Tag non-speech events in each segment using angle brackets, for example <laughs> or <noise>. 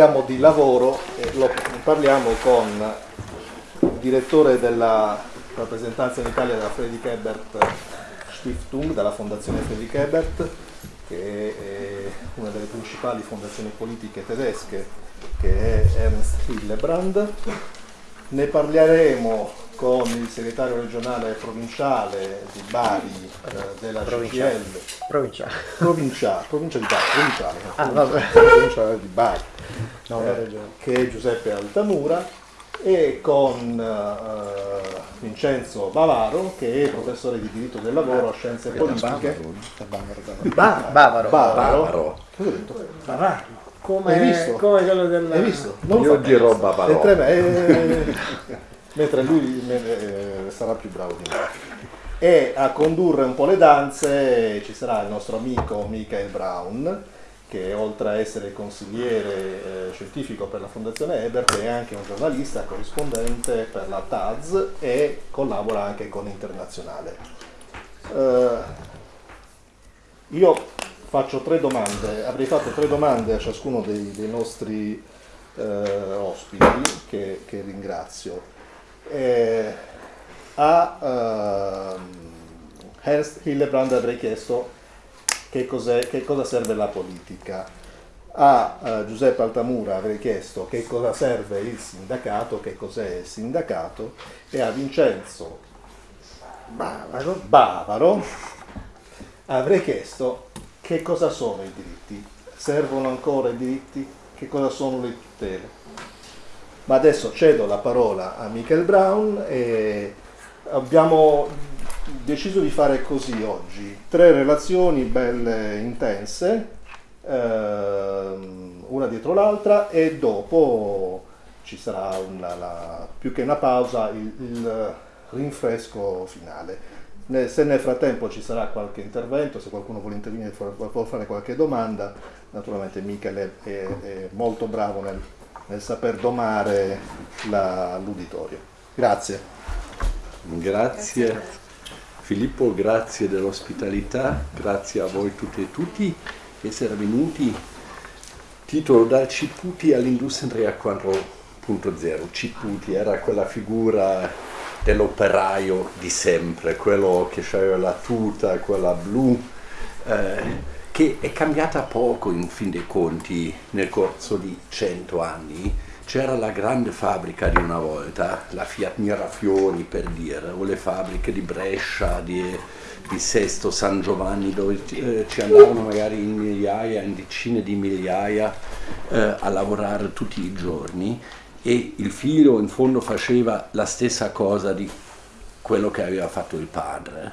parliamo di lavoro lo parliamo con il direttore della rappresentanza in Italia della Friedrich Ebert Stiftung, della Fondazione Friedrich Ebert, che è una delle principali fondazioni politiche tedesche, che è Ernst Hillebrand. Ne parleremo con il segretario regionale provinciale di Bari eh, della Provinciale. CGL, Provinciale. provinciale, provincia di Bari, provinciale, no? Ah, vabbè. provinciale di Bari, No, eh, che è Giuseppe Altamura, e con eh, Vincenzo Bavaro, che è professore di diritto del lavoro a scienze politiche. Ba- Bavaro. Bavaro. Detto? Bavaro. Hai Come, visto? come quello del... Hai visto? Non Io fa dirò. Bavaro. Mentre, me- eh, <laughs> mentre lui eh, sarà più bravo di me. E a condurre un po' le danze ci sarà il nostro amico Michael Brown, che oltre a essere consigliere eh, scientifico per la Fondazione Ebert è anche un giornalista corrispondente per la TAZ e collabora anche con Internazionale. Eh, io faccio tre domande, avrei fatto tre domande a ciascuno dei, dei nostri eh, ospiti che, che ringrazio. Eh, a ehm, Ernst Hillebrand avrei chiesto che, che cosa serve la politica. A eh, Giuseppe Altamura avrei chiesto che cosa serve il sindacato, che cos'è il sindacato, e a Vincenzo Bavaro. Bavaro avrei chiesto che cosa sono i diritti, servono ancora i diritti, che cosa sono le tutele. Ma adesso cedo la parola a Michael Brown e abbiamo deciso di fare così oggi, tre relazioni belle intense, ehm, una dietro l'altra e dopo ci sarà una, la- più che una pausa il, il rinfresco finale. Se nel frattempo ci sarà qualche intervento, se qualcuno vuole intervenire, vuole fare qualche domanda, naturalmente Michel è, è- è molto bravo nel, nel saper domare l'uditorio. Grazie. Grazie Filippo, grazie dell'ospitalità, grazie a voi tutti e tutti di essere venuti. Titolo dal Ciputi all'industria 4.0. Ciputi era quella figura dell'operaio di sempre, quello che aveva la tuta, quella blu, eh, che è cambiata poco in fin dei conti nel corso di cento anni. C'era la grande fabbrica di una volta, la Fiat Mirafiori per dire, o le fabbriche di Brescia, di, di Sesto, San Giovanni, dove eh, ci andavano magari in migliaia, in decine di migliaia eh, a lavorare tutti i giorni e il figlio in fondo faceva la stessa cosa di quello che aveva fatto il padre,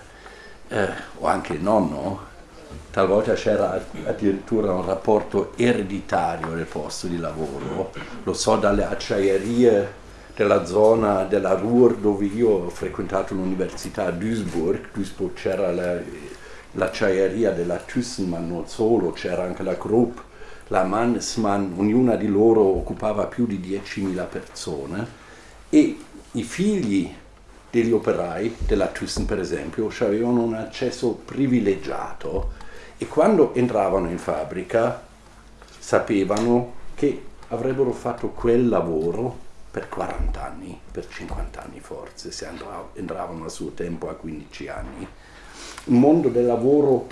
eh, o anche il nonno. Talvolta c'era addirittura un rapporto ereditario del posto di lavoro, lo so dalle acciaierie della zona della Ruhr dove io ho frequentato l'università a Duisburg, Duisburg c'era la- l'acciaieria della Thyssen, ma non solo, c'era anche la Krupp, la Mannesmann, ognuna di loro occupava più di 10.000 persone. E i figli degli operai della Thyssen per esempio avevano un accesso privilegiato e quando entravano in fabbrica sapevano che avrebbero fatto quel lavoro per 40 anni, per 50 anni forse, se entravano a suo tempo a 15 anni. Un mondo del lavoro,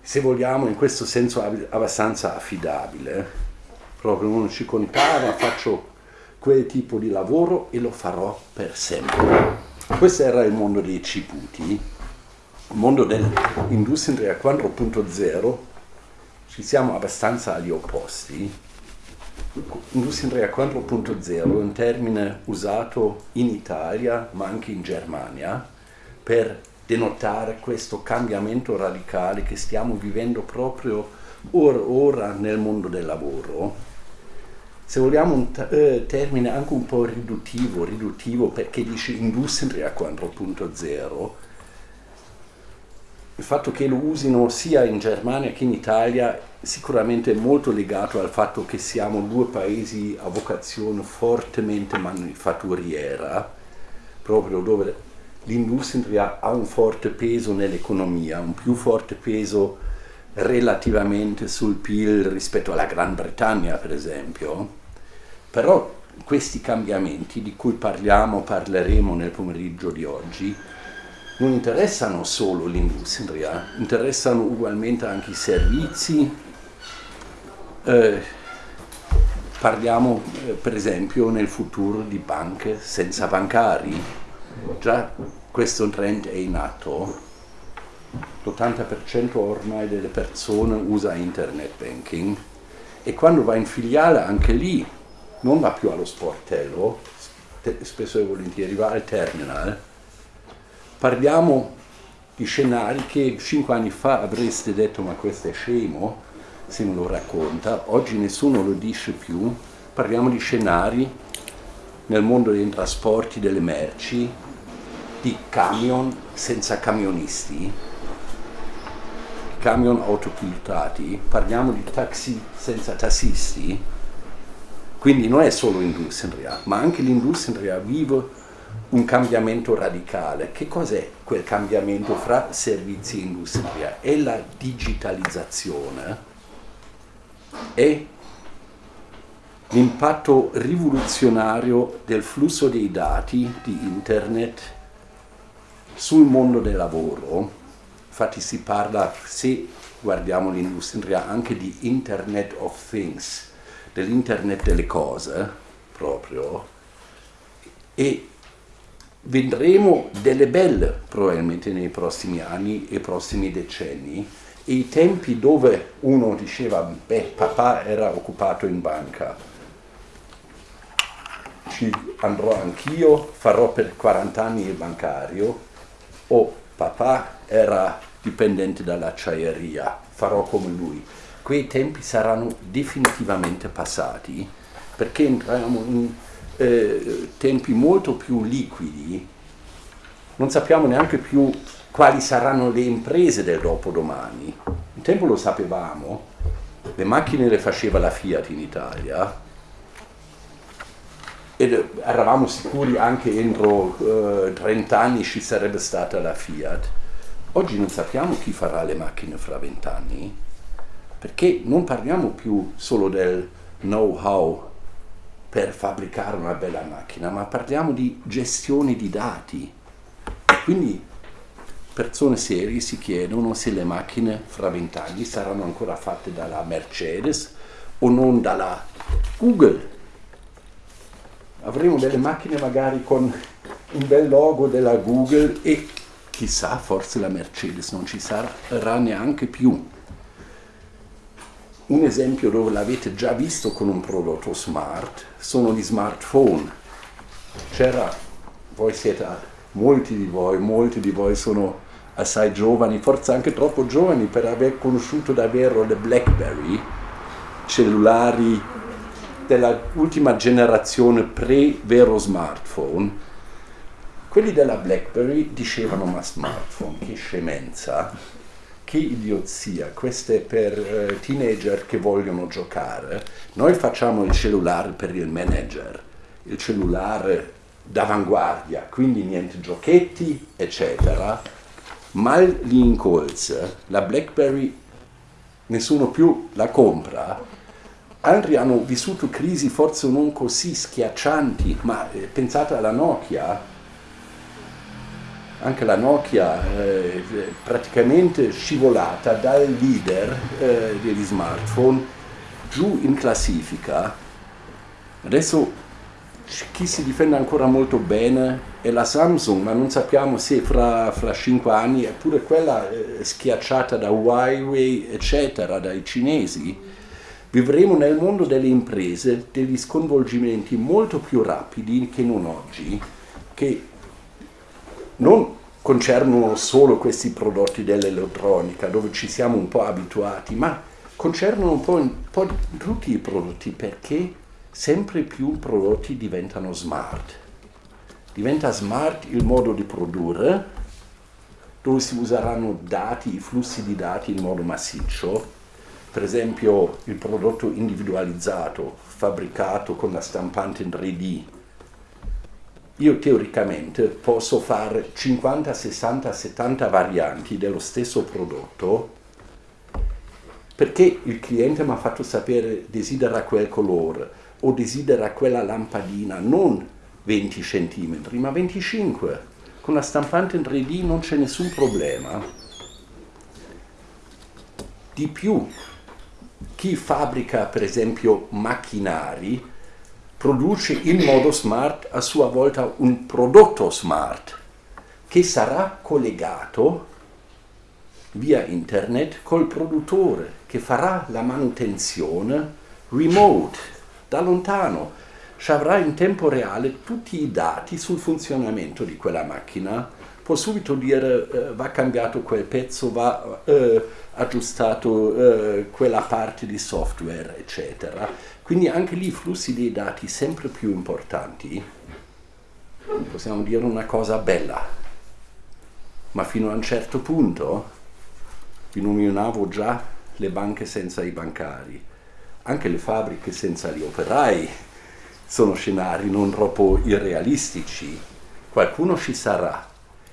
se vogliamo, in questo senso ab- abbastanza affidabile. Proprio uno ci contava, faccio quel tipo di lavoro e lo farò per sempre. Questo era il mondo dei ciputi. Il mondo dell'industria 4.0 ci siamo abbastanza agli opposti. Industria 4.0 è un termine usato in Italia ma anche in Germania per denotare questo cambiamento radicale che stiamo vivendo proprio or- ora nel mondo del lavoro. Se vogliamo un eh, termine anche un po' riduttivo, riduttivo perché dice industria 4.0, il fatto che lo usino sia in Germania che in Italia sicuramente è molto legato al fatto che siamo due paesi a vocazione fortemente manifatturiera, proprio dove l'industria ha un forte peso nell'economia, un più forte peso relativamente sul PIL rispetto alla Gran Bretagna, per esempio, però questi cambiamenti di cui parliamo, parleremo nel pomeriggio di oggi, non interessano solo l'industria, interessano ugualmente anche i servizi. Eh, parliamo eh, per esempio nel futuro di banche senza bancari. Già questo trend è in atto. L'80% ormai delle persone usa internet banking e quando va in filiale anche lì non va più allo sportello, spesso e volentieri va al terminal. Parliamo di scenari che cinque anni fa avreste detto ma questo è scemo se me lo racconta, oggi nessuno lo dice più, parliamo di scenari nel mondo dei trasporti delle merci, di camion senza camionisti, camion autopilotati, parliamo di taxi senza tassisti, quindi non è solo industria, ma anche l'industria vive un cambiamento radicale. Che cos'è quel cambiamento fra servizi e industria? È la digitalizzazione, è l'impatto rivoluzionario del flusso dei dati di internet sul mondo del lavoro. Infatti si parla, se guardiamo l'industria, anche di Internet of Things, dell'Internet delle cose proprio. E vedremo delle belle probabilmente nei prossimi anni e prossimi decenni e i tempi dove uno diceva beh papà era occupato in banca ci andrò anch'io farò per 40 anni il bancario o papà era dipendente dall'acciaieria. Farò come lui. Quei tempi saranno definitivamente passati perché entriamo in eh, tempi molto più liquidi, non sappiamo neanche più quali saranno le imprese del dopodomani. Un tempo lo sapevamo, le macchine le faceva la Fiat in Italia. Ed eravamo sicuri anche entro eh, 30 anni ci sarebbe stata la Fiat. Oggi non sappiamo chi farà le macchine fra 20 anni, perché non parliamo più solo del know-how per fabbricare una bella macchina, ma parliamo di gestione di dati. Quindi persone serie si chiedono se le macchine fra vent'anni saranno ancora fatte dalla Mercedes o non dalla Google. Avremo delle macchine magari con un bel logo della Google e chissà, forse la Mercedes non ci sarà neanche più un esempio dove l'avete già visto con un prodotto smart sono gli smartphone. C'era, voi siete, molti di voi, molti di voi sono assai giovani, forse anche troppo giovani per aver conosciuto davvero le BlackBerry, cellulari dell'ultima generazione pre-vero smartphone. Quelli della BlackBerry dicevano ma smartphone, che scemenza che idiozia, questo è per uh, teenager che vogliono giocare. Noi facciamo il cellulare per il manager, il cellulare d'avanguardia, quindi niente giochetti, eccetera. Mal lì in colze, la BlackBerry nessuno più la compra. Altri hanno vissuto crisi forse non così schiaccianti, ma eh, pensate alla Nokia, anche la Nokia eh, praticamente scivolata dal leader eh, degli smartphone giù in classifica. Adesso chi si difende ancora molto bene è la Samsung, ma non sappiamo se fra, fra 5 anni è pure quella eh, schiacciata da Huawei, eccetera, dai cinesi. Vivremo nel mondo delle imprese degli sconvolgimenti molto più rapidi che non oggi, che non concernono solo questi prodotti dell'elettronica, dove ci siamo un po' abituati, ma concernono un po', un po' tutti i prodotti, perché sempre più prodotti diventano smart. Diventa smart il modo di produrre, dove si useranno dati, i flussi di dati in modo massiccio, per esempio il prodotto individualizzato, fabbricato con la stampante in 3D, io teoricamente posso fare 50, 60, 70 varianti dello stesso prodotto perché il cliente mi ha fatto sapere desidera quel colore o desidera quella lampadina, non 20 cm, ma 25. Con la stampante in 3D non c'è nessun problema. Di più, chi fabbrica per esempio macchinari produce in modo smart a sua volta un prodotto smart che sarà collegato via internet col produttore che farà la manutenzione remote, da lontano. Ci avrà in tempo reale tutti i dati sul funzionamento di quella macchina, può subito dire eh, va cambiato quel pezzo, va eh, aggiustato eh, quella parte di software, eccetera. Quindi anche lì i flussi dei dati sempre più importanti, possiamo dire una cosa bella, ma fino a un certo punto vi nominavo già le banche senza i bancari, anche le fabbriche senza gli operai sono scenari non troppo irrealistici. Qualcuno ci sarà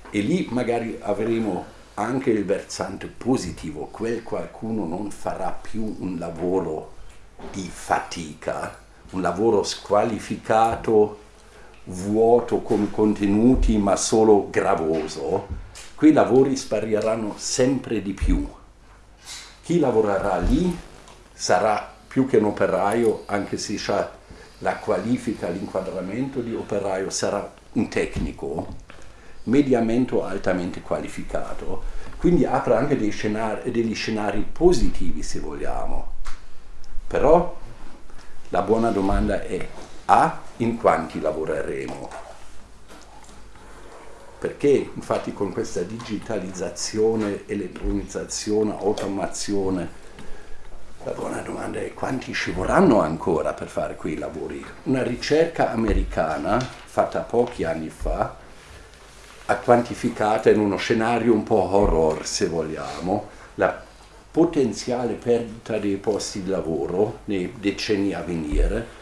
e lì magari avremo anche il versante positivo, quel qualcuno non farà più un lavoro di fatica, un lavoro squalificato, vuoto con contenuti ma solo gravoso, quei lavori spariranno sempre di più. Chi lavorerà lì sarà più che un operaio, anche se ha la qualifica, l'inquadramento di operaio, sarà un tecnico mediamente altamente qualificato. Quindi apre anche scenari, degli scenari positivi, se vogliamo. Però la buona domanda è A, in quanti lavoreremo? Perché infatti con questa digitalizzazione, elettronizzazione, automazione, la buona domanda è quanti ci vorranno ancora per fare quei lavori? Una ricerca americana fatta pochi anni fa ha quantificato in uno scenario un po' horror se vogliamo la potenziale perdita dei posti di lavoro nei decenni a venire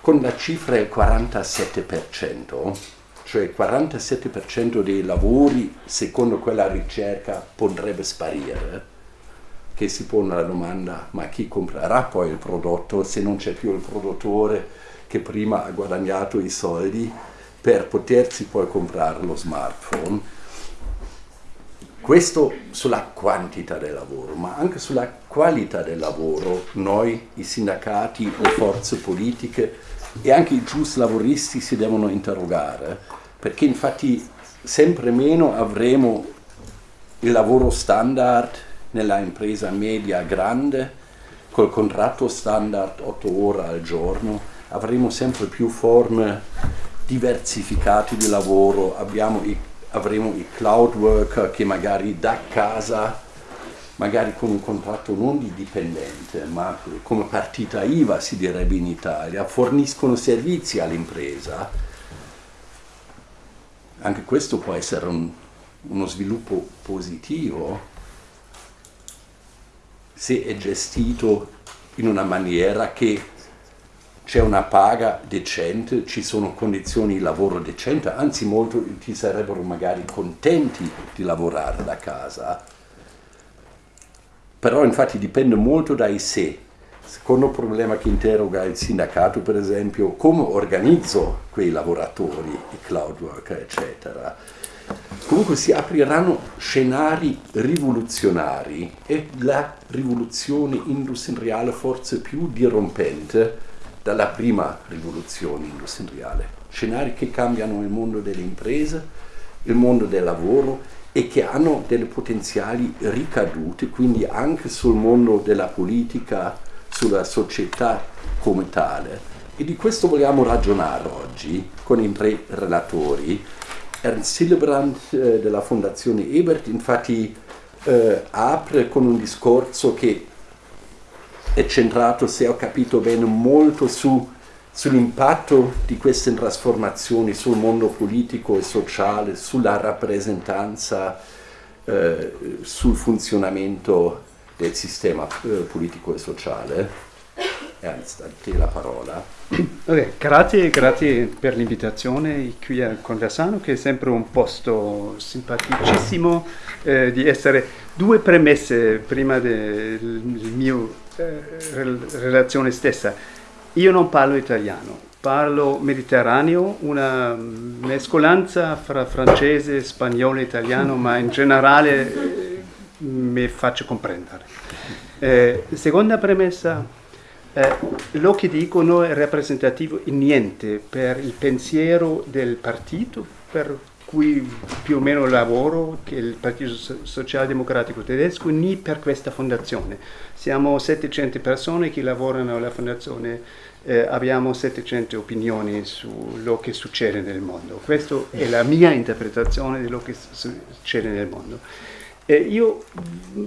con la cifra del 47% cioè il 47% dei lavori, secondo quella ricerca, potrebbe sparire, che si pone la domanda, ma chi comprerà poi il prodotto se non c'è più il produttore che prima ha guadagnato i soldi per potersi poi comprare lo smartphone? Questo sulla quantità del lavoro, ma anche sulla qualità del lavoro noi, i sindacati, le forze politiche e anche i giusti lavoristi si devono interrogare perché infatti sempre meno avremo il lavoro standard nella impresa media grande, col contratto standard 8 ore al giorno, avremo sempre più forme diversificate di lavoro, i, avremo i cloud worker che magari da casa, magari con un contratto non di dipendente, ma come partita IVA si direbbe in Italia, forniscono servizi all'impresa. Anche questo può essere un, uno sviluppo positivo se è gestito in una maniera che c'è una paga decente, ci sono condizioni di lavoro decente, anzi molti sarebbero magari contenti di lavorare da casa. Però infatti dipende molto dai sé Secondo problema che interroga il sindacato, per esempio, come organizzo quei lavoratori, i cloud worker, eccetera. Comunque si apriranno scenari rivoluzionari e la rivoluzione industriale forse più dirompente dalla prima rivoluzione industriale. Scenari che cambiano il mondo delle imprese, il mondo del lavoro e che hanno delle potenziali ricadute, quindi anche sul mondo della politica, sulla società come tale. E di questo vogliamo ragionare oggi con i tre relatori. Ernst Hillebrand eh, della Fondazione Ebert infatti eh, apre con un discorso che è centrato, se ho capito bene, molto su, sull'impatto di queste trasformazioni sul mondo politico e sociale, sulla rappresentanza, eh, sul funzionamento del sistema eh, politico e sociale. Ernst, a te la parola. Okay, grazie, grazie per l'invitazione qui a Conversano, che è sempre un posto simpaticissimo eh, di essere due premesse prima della mia eh, relazione stessa. Io non parlo italiano, parlo mediterraneo, una mescolanza fra francese, spagnolo e italiano, ma in generale eh, mi faccio comprendere. Eh, seconda premessa, eh, lo che dico non è rappresentativo in niente per il pensiero del partito per cui più o meno lavoro, che è il Partito Socialdemocratico Tedesco, né per questa fondazione. Siamo 700 persone che lavorano alla fondazione eh, abbiamo 700 opinioni su quello che succede nel mondo. Questa è la mia interpretazione di quello che succede nel mondo. Eh, io,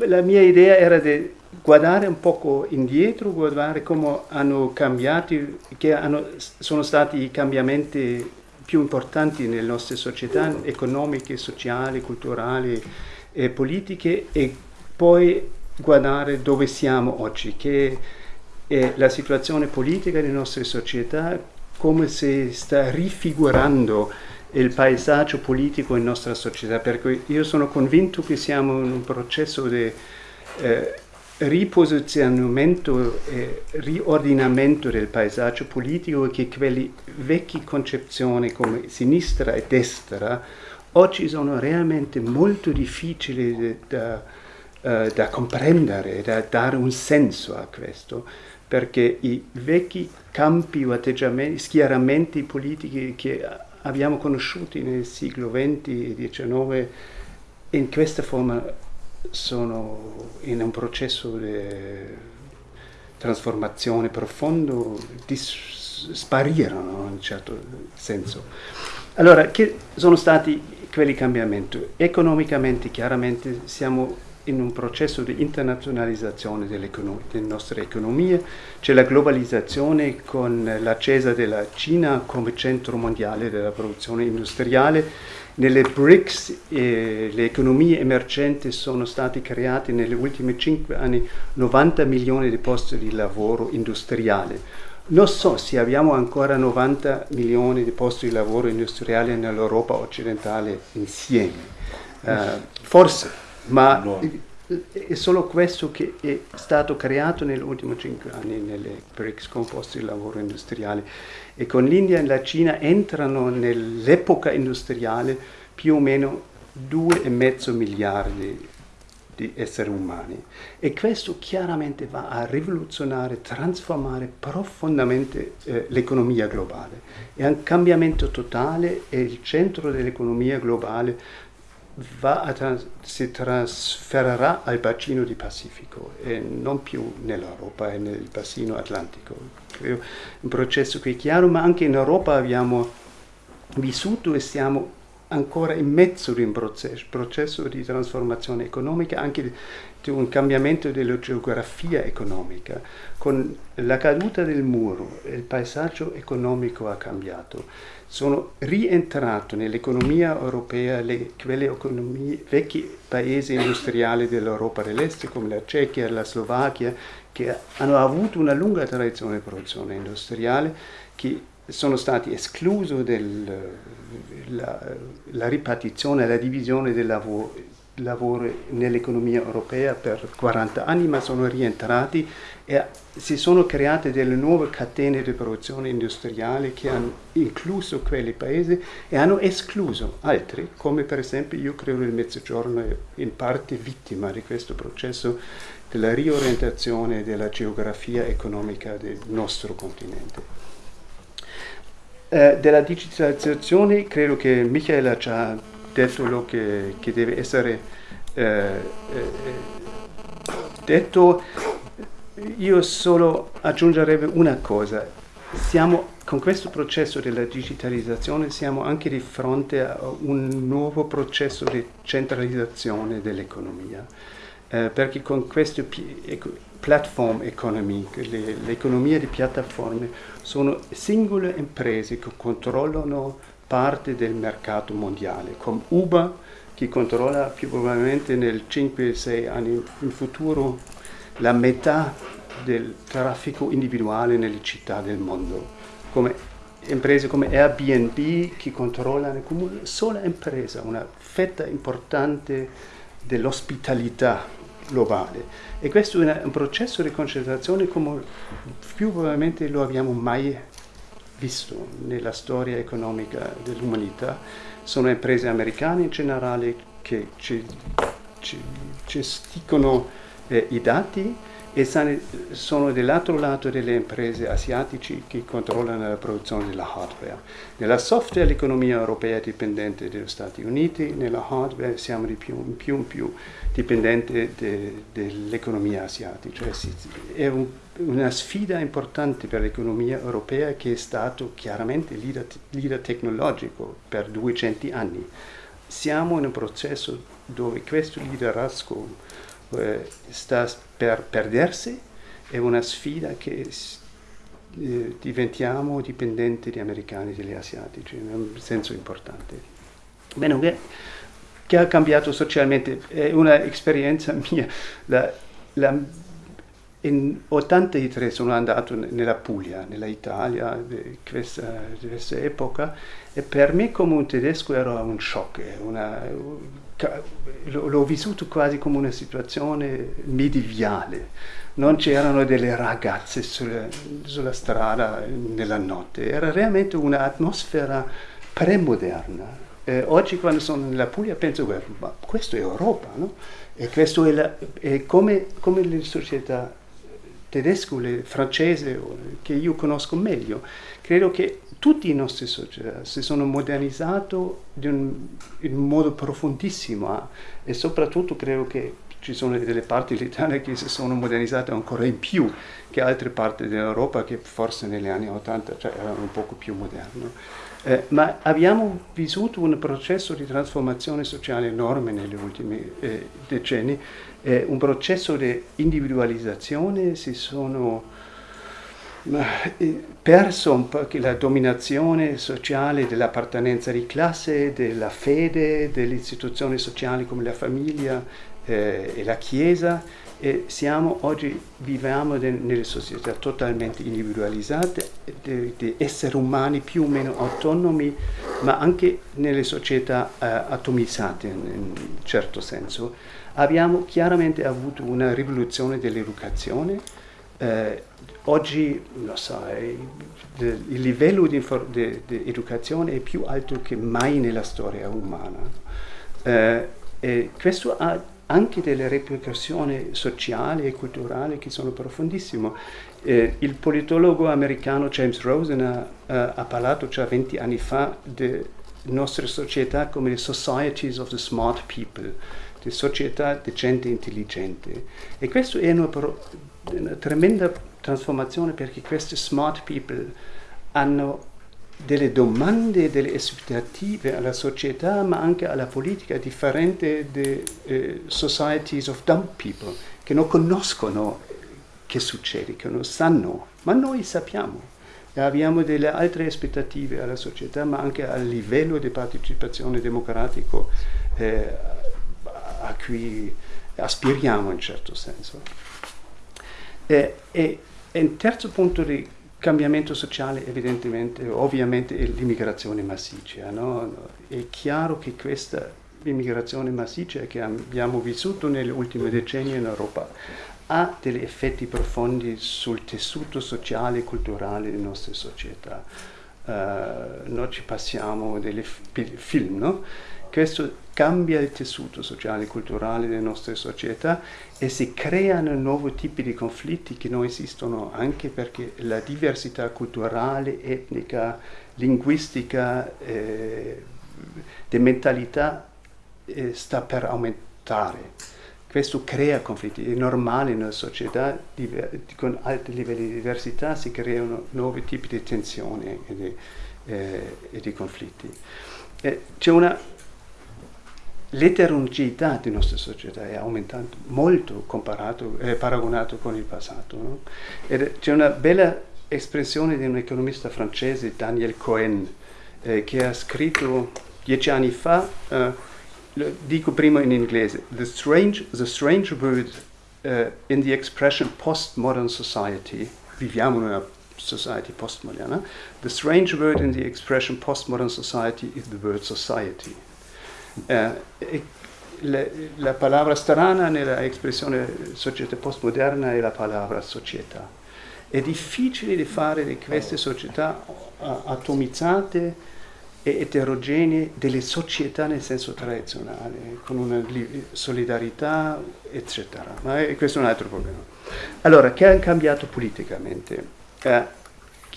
la mia idea era di guardare un poco indietro, guardare come hanno cambiato, che hanno, sono stati i cambiamenti più importanti nelle nostre società economiche, sociali, culturali e politiche e poi guardare dove siamo oggi, che e la situazione politica delle nostre società, come si sta rifigurando il paesaggio politico in nostra società, perché io sono convinto che siamo in un processo di eh, riposizionamento e riordinamento del paesaggio politico che quelle vecchie concezioni come sinistra e destra oggi sono realmente molto difficili da, uh, da comprendere, da dare un senso a questo perché i vecchi campi o atteggiamenti, schieramenti politici che abbiamo conosciuto nel secolo XX e XIX in questa forma sono in un processo di trasformazione profondo, dis- sparirono in un certo senso. Allora, che sono stati quelli cambiamenti? Economicamente, chiaramente, siamo in un processo di internazionalizzazione delle, delle nostre economie, c'è la globalizzazione con l'acceso della Cina come centro mondiale della produzione industriale, nelle BRICS eh, le economie emergenti sono state create negli ultimi cinque anni 90 milioni di posti di lavoro industriale. Non so se abbiamo ancora 90 milioni di posti di lavoro industriali nell'Europa occidentale insieme. Uh, forse, ma è solo questo che è stato creato negli ultimi cinque anni nelle BRICS composti di lavoro industriale. E con l'India e la Cina entrano nell'epoca industriale più o meno 2,5 miliardi di esseri umani. E questo chiaramente va a rivoluzionare, trasformare profondamente eh, l'economia globale. È un cambiamento totale e il centro dell'economia globale trans- si trasferirà al bacino di Pacifico e non più nell'Europa e nel bacino atlantico. Credo un processo qui chiaro, ma anche in Europa abbiamo vissuto e siamo ancora in mezzo di un processo, processo di trasformazione economica, anche di un cambiamento della geografia economica. Con la caduta del muro il paesaggio economico ha cambiato sono rientrato nell'economia europea le, quelle economie, vecchi paesi industriali dell'Europa dell'Est come la Cechia, la Slovacchia, che hanno avuto una lunga tradizione di produzione industriale, che sono stati esclusi dalla ripartizione, la divisione del lavoro, lavoro nell'economia europea per 40 anni, ma sono rientrati e si sono create delle nuove catene di produzione industriale che hanno incluso quei paesi e hanno escluso altri, come per esempio io credo il Mezzogiorno è in parte vittima di questo processo della riorientazione della geografia economica del nostro continente. Eh, della digitalizzazione credo che Michael ha già detto che, che deve essere eh, eh, detto. Io solo aggiungerei una cosa. Siamo, con questo processo della digitalizzazione siamo anche di fronte a un nuovo processo di centralizzazione dell'economia. Eh, perché con questo platform economy, le, l'economia di piattaforme, sono singole imprese che controllano parte del mercato mondiale, come Uber che controlla più probabilmente nel 5-6 anni in futuro la metà del traffico individuale nelle città del mondo, come imprese come Airbnb che controllano come una sola impresa, una fetta importante dell'ospitalità globale. E questo è un processo di concentrazione come più probabilmente lo abbiamo mai visto nella storia economica dell'umanità. Sono imprese americane in generale che ci, ci, gestiscono eh, i dati e sono dall'altro lato delle imprese asiatiche che controllano la produzione della hardware. Nella software l'economia europea è dipendente dagli Stati Uniti, nella hardware siamo di più in più in più dipendenti de, dell'economia asiatica. Cioè, è un, una sfida importante per l'economia europea che è stato chiaramente leader, leader tecnologico per 200 anni. Siamo in un processo dove questo liderazgo eh, sta per perdersi, è una sfida che eh, diventiamo dipendenti dagli americani e dagli asiatici, in un senso importante. Bene, che, che ha cambiato socialmente, è un'esperienza <laughs> mia. La, la, in 83 sono andato nella Puglia, nella Italia, di questa, di questa epoca, e per me come un tedesco era un shock, una, l'ho vissuto quasi come una situazione medievale. Non c'erano delle ragazze sulla, sulla strada nella notte, era realmente un'atmosfera premoderna. Eh, oggi quando sono nella Puglia penso, ma questo è Europa, no? E questo è, la, è come, come le società tedesco, le francese, che io conosco meglio. Credo che tutte le nostre società si sono modernizzate in un modo profondissimo eh? e soprattutto credo che ci sono delle parti dell'Italia che si sono modernizzate ancora in più che altre parti dell'Europa che forse negli anni 80 cioè, erano un poco più moderne. Eh, ma abbiamo vissuto un processo di trasformazione sociale enorme negli ultimi eh, decenni, eh, un processo di individualizzazione, si sono perso un po' la dominazione sociale dell'appartenenza di classe, della fede, delle istituzioni sociali come la famiglia eh, e la Chiesa e siamo oggi viviamo de, nelle società totalmente individualizzate, di esseri umani più o meno autonomi, ma anche nelle società eh, atomizzate in un certo senso. Abbiamo chiaramente avuto una rivoluzione dell'educazione, eh, oggi so, il livello di, di, di, educazione è più alto che mai nella storia umana. Eh, e questo ha anche delle ripercussioni sociali e culturali che sono profondissime. Eh, il politologo americano James Rosen ha, uh, ha parlato già 20 anni fa delle nostre società come le societies of the smart people, le società di gente intelligente. E questo è una, una tremenda trasformazione perché queste smart people hanno delle domande, delle aspettative alla società, ma anche alla politica differente di eh, societies of dumb people, che non conoscono che succede, che non sanno, ma noi sappiamo. E abbiamo delle altre aspettative alla società, ma anche a livello di partecipazione democratico eh, a cui aspiriamo in certo senso. E, e, e il terzo punto di cambiamento sociale evidentemente, ovviamente è l'immigrazione massiccia. No? È chiaro che questa immigrazione massiccia che abbiamo vissuto negli ultimi decenni in Europa ha degli effetti profondi sul tessuto sociale e culturale delle nostre società. Uh, noi ci passiamo dei film, no? Questo cambia il tessuto sociale e culturale delle nostre società e si creano nuovi tipi di conflitti che non esistono anche perché la diversità culturale, etnica, linguistica, eh, di mentalità eh, sta per aumentare. Questo crea conflitti, è normale una società con alti livelli di diversità si creano nuovi tipi di tensioni e di, eh, e di conflitti. Eh, c'è una l'eterogeneità della nostra società è aumentata molto comparato, eh, paragonato con il passato. No? c'è una bella espressione di un economista francese, Daniel Cohen, eh, che ha scritto dieci anni fa, eh, lo dico prima in inglese, The strange, the strange word uh, in the expression postmodern society, viviamo in una society postmoderna, the strange word in the expression postmodern society is the word society. Uh, la, la parola strana nella espressione società postmoderna è la parola società. È difficile di fare di queste società atomizzate e eterogenee delle società nel senso tradizionale, con una solidarietà, eccetera. Ma è, questo è un altro problema. Allora, che ha cambiato politicamente? Eh,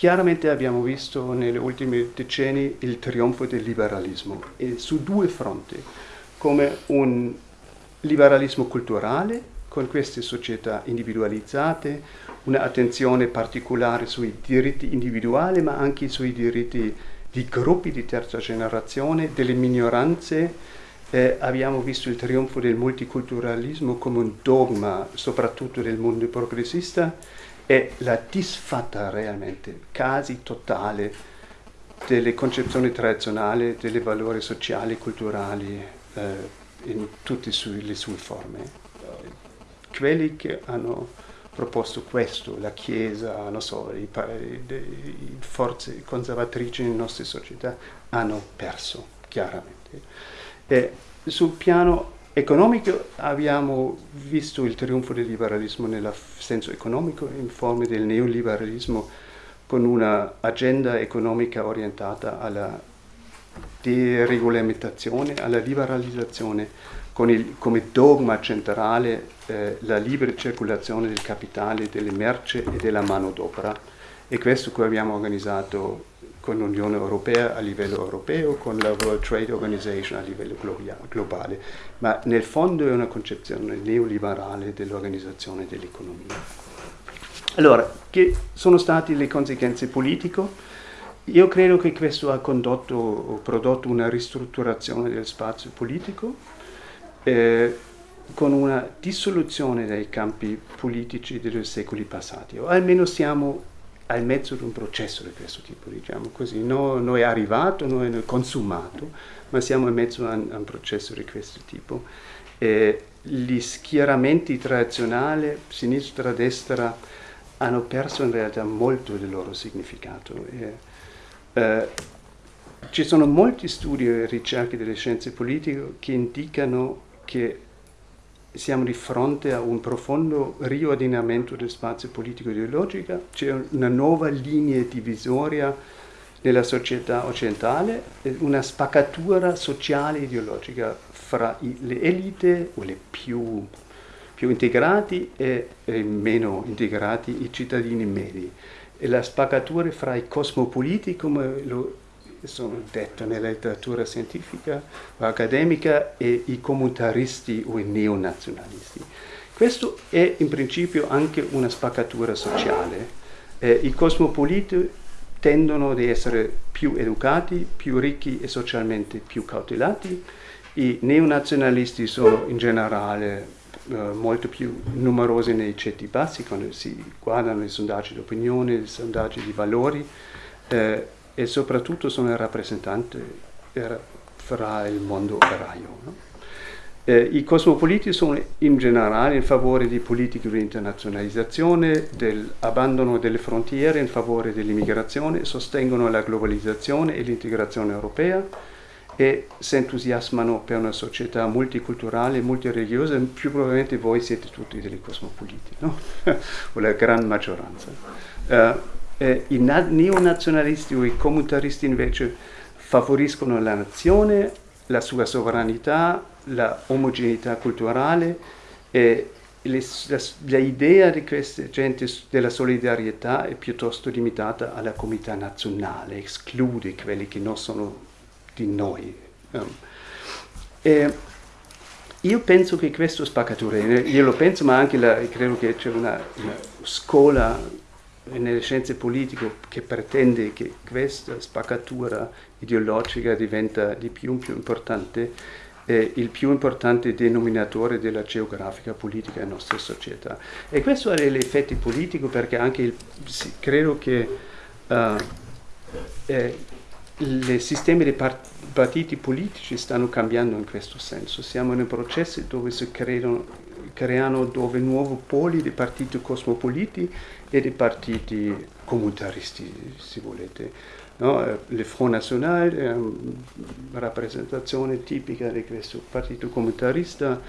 chiaramente abbiamo visto negli ultimi decenni il trionfo del liberalismo, e su due fronti, come un liberalismo culturale, con queste società individualizzate, un'attenzione particolare sui diritti individuali, ma anche sui diritti di gruppi di terza generazione, delle minoranze. Eh, abbiamo visto il trionfo del multiculturalismo come un dogma, soprattutto del mondo progressista, e la disfatta realmente, quasi totale, delle concezioni tradizionali, dei valori sociali e culturali eh, in tutte le sue forme. Quelli che hanno proposto questo, la Chiesa, so, le forze conservatrici nelle nostre società hanno perso, chiaramente. E sul piano economico abbiamo visto il trionfo del liberalismo nel senso economico in forma del neoliberalismo con un'agenda economica orientata alla deregolamentazione, alla liberalizzazione con il, come dogma centrale eh, la libera circolazione del capitale, delle merci e della manodopera. E questo che abbiamo organizzato con l'Unione Europea a livello europeo, con la World Trade Organization a livello globale, ma nel fondo è una concezione neoliberale dell'organizzazione dell'economia. Allora, che sono state le conseguenze politiche? Io credo che questo ha condotto prodotto una ristrutturazione del spazio politico, eh, con una dissoluzione dei campi politici dei secoli passati, o almeno siamo al mezzo di un processo di questo tipo, diciamo così. No, non è arrivato, non è consumato, ma siamo in mezzo a, a un processo di questo tipo. Eh, gli schieramenti tradizionali, sinistra, destra, hanno perso in realtà molto del loro significato. Eh, eh, ci sono molti studi e ricerche delle scienze politiche che indicano che siamo di fronte a un profondo riordinamento del spazio politico ideologico, c'è una nuova linea divisoria nella società occidentale, una spaccatura sociale ideologica fra le elite o le più, più integrati e, e, meno integrati, i cittadini medi. E la spaccatura fra i cosmopoliti, come lo sono detto nella letteratura scientifica o accademica, e i comunitaristi o i neonazionalisti. Questo è in principio anche una spaccatura sociale. Eh, I cosmopoliti tendono ad essere più educati, più ricchi e socialmente più cautelati. I neonazionalisti sono in generale eh, molto più numerosi nei ceti bassi quando si guardano i sondaggi di opinione, i sondaggi di valori. Eh, e soprattutto sono il rappresentante fra il mondo operaio. No? Eh, I cosmopoliti sono in generale in favore di politiche di internazionalizzazione, dell'abbandono delle frontiere in favore dell'immigrazione, sostengono la globalizzazione e l'integrazione europea e si entusiasmano per una società multiculturale e multireligiosa, più probabilmente voi siete tutti dei cosmopoliti, no? <laughs> o la gran maggioranza. Uh, eh, I neonazionalisti o i comunitaristi invece favoriscono la nazione, la sua sovranità, la omogeneità culturale e l'idea di queste gente della solidarietà è piuttosto limitata alla comunità nazionale, esclude quelli che non sono di noi. Um, io penso che questo spaccatura, io lo penso, ma anche la, credo che c'è una, una scuola nelle scienze politiche che pretende che questa spaccatura ideologica diventa di più in più importante, è il più importante denominatore della geografica politica della nostra società. E questo ha degli effetti politici perché anche il, credo che uh, eh, i sistemi dei partiti politici stanno cambiando in questo senso. Siamo in un processo dove si creano creano dove nuovi poli di partiti cosmopoliti e di partiti comunitaristi, se volete. No? Il Front National è una rappresentazione tipica di questo partito comunitarista,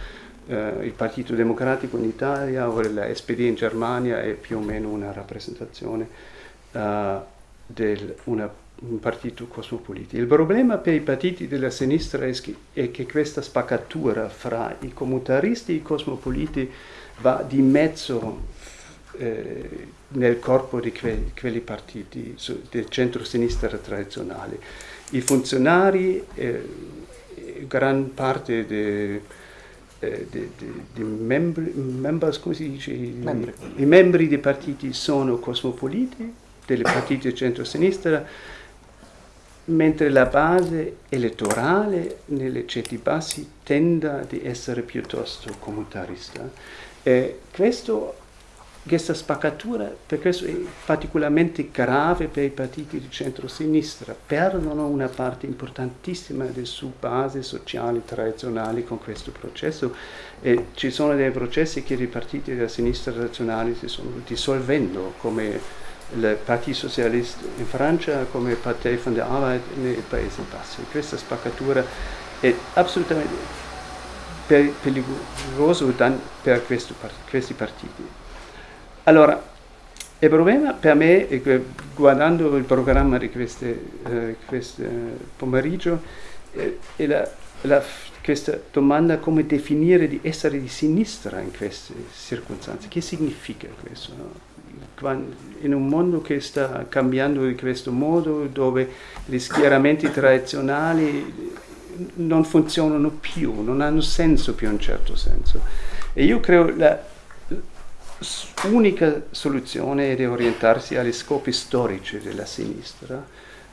eh, il Partito Democratico in Italia o la SPD in Germania è più o meno una rappresentazione uh, di un partito cosmopolitico. Il problema per i partiti della sinistra è che, questa spaccatura fra i comunitaristi e i cosmopoliti va di mezzo eh, nel corpo di que, quelli partiti su, del centro-sinistra tradizionale. I funzionari, eh, gran parte dei eh, membri, members, come si dice? Membri. I, I membri dei partiti sono cosmopoliti, dei partiti centro-sinistra, mentre la base elettorale nelle ceti bassi tende ad essere piuttosto comunitarista. E questo questa spaccatura, per questo è particolarmente grave per i partiti di centro-sinistra, perdono una parte importantissima della sua base sociale tradizionale con questo processo e ci sono dei processi che i partiti della sinistra tradizionale si sono dissolvendo, come il Partito Socialista in Francia, come Partei von der Arbeit nei Paesi Bassi. Questa spaccatura è assolutamente pericolosa per questi partiti. Allora, il problema per me, guardando il programma di questo eh, pomeriggio, eh, è la, la, questa domanda come definire di essere di sinistra in queste circostanze. Che significa questo? No? In un mondo che sta cambiando in questo modo, dove gli schieramenti tradizionali non funzionano più, non hanno senso più in un certo senso. E io credo la, unica soluzione è di orientarsi agli scopi storici della sinistra,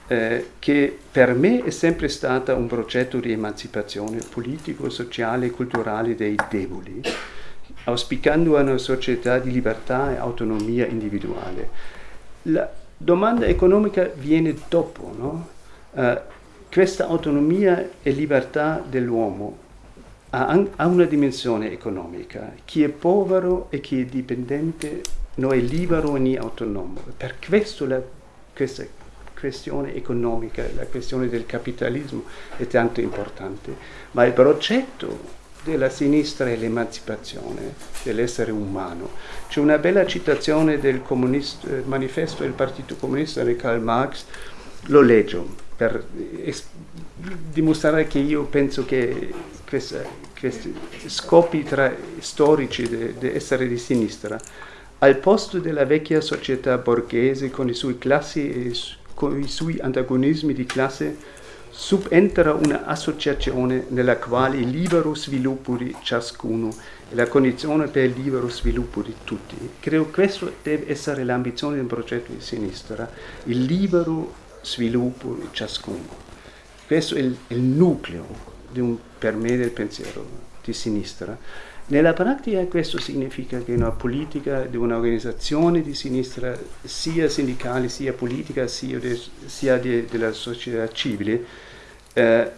eh, che per me è sempre stata un progetto di emancipazione politico, sociale e culturale dei deboli, auspicando una società di libertà e autonomia individuale. La domanda economica viene dopo, no? uh, questa autonomia e libertà dell'uomo ha, ha una dimensione economica. Chi è povero e chi è dipendente non è libero né autonomo. Per questo la, questa questione economica, la questione del capitalismo è tanto importante. Ma il progetto della sinistra è l'emancipazione dell'essere umano. C'è una bella citazione del manifesto del Partito Comunista di Karl Marx, lo leggo per dimostrare che io penso che questi scopi tra, storici di essere di sinistra, al posto della vecchia società borghese con i suoi classi e con i suoi antagonismi di classe, subentra un'associazione nella quale il libero sviluppo di ciascuno è la condizione per il libero sviluppo di tutti. Credo che questa deve essere l'ambizione del progetto di sinistra, il libero sviluppo di ciascuno. Questo è il, il nucleo un, per me del pensiero di sinistra. Nella pratica questo significa che una politica di un'organizzazione di sinistra, sia sindicale, sia politica, sia, de, sia de, della società civile, eh,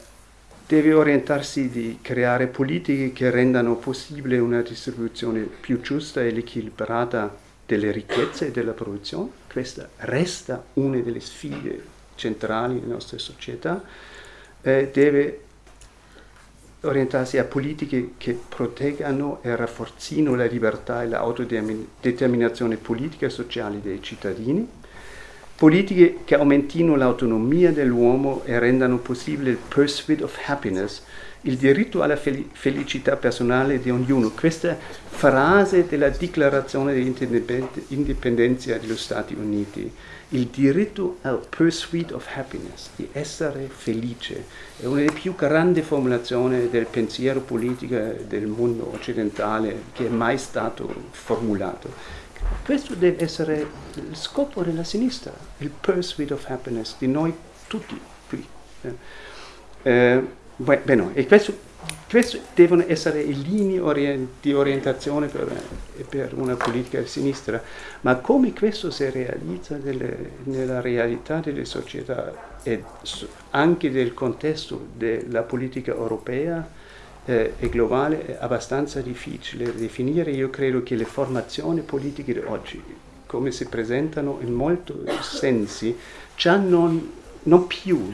deve orientarsi di creare politiche che rendano possibile una distribuzione più giusta ed equilibrata delle ricchezze e della produzione. Questa resta una delle sfide centrali delle nostre società. Eh, deve orientarsi a politiche che proteggano e rafforzino la libertà e l'autodeterminazione politica e sociale dei cittadini, politiche che aumentino l'autonomia dell'uomo e rendano possibile il pursuit of happiness, il diritto alla fel felicità personale di ognuno. Questa frase della dichiarazione di indipendenza degli Stati Uniti il diritto al pursuit of happiness, di essere felice, è una delle più grandi formulazioni del pensiero politico del mondo occidentale che è mai stato formulato. Questo deve essere il scopo della sinistra, il pursuit of happiness di noi tutti qui. Eh, eh bene, e questo queste devono essere le linee di orientazione per, per, una politica di sinistra, ma come questo si realizza delle, nella realtà delle società e anche del contesto della politica europea eh, e globale è abbastanza difficile definire. Io credo che le formazioni politiche di oggi, come si presentano in molti sensi, già non, non più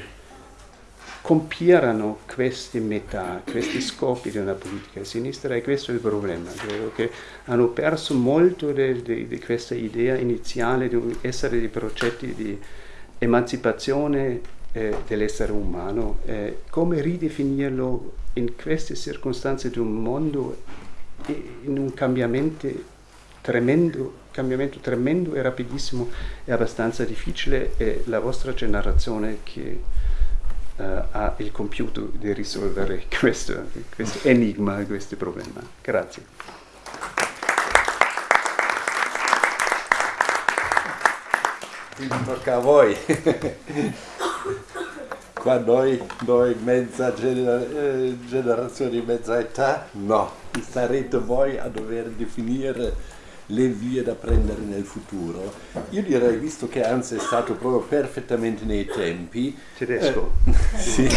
compieranno queste metà, questi scopi di una politica sinistra e questo è il problema. Credo che hanno perso molto di questa idea iniziale di essere dei progetti di emancipazione eh, dell'essere umano, eh, come ridefinirlo in queste circostanze di un mondo in un cambiamento tremendo, cambiamento tremendo e rapidissimo è abbastanza difficile e la vostra generazione che uh, ha il compiuto di risolvere <laughs> questo, questo enigma, questo problema. Grazie. Quindi tocca a voi. <laughs> Qua noi, noi mezza gener eh, generazione di mezza età, no, sarete voi a dover definire le vie da prendere nel futuro. Io direi, visto che Hans è stato proprio perfettamente nei tempi... Tedesco. Eh, sì.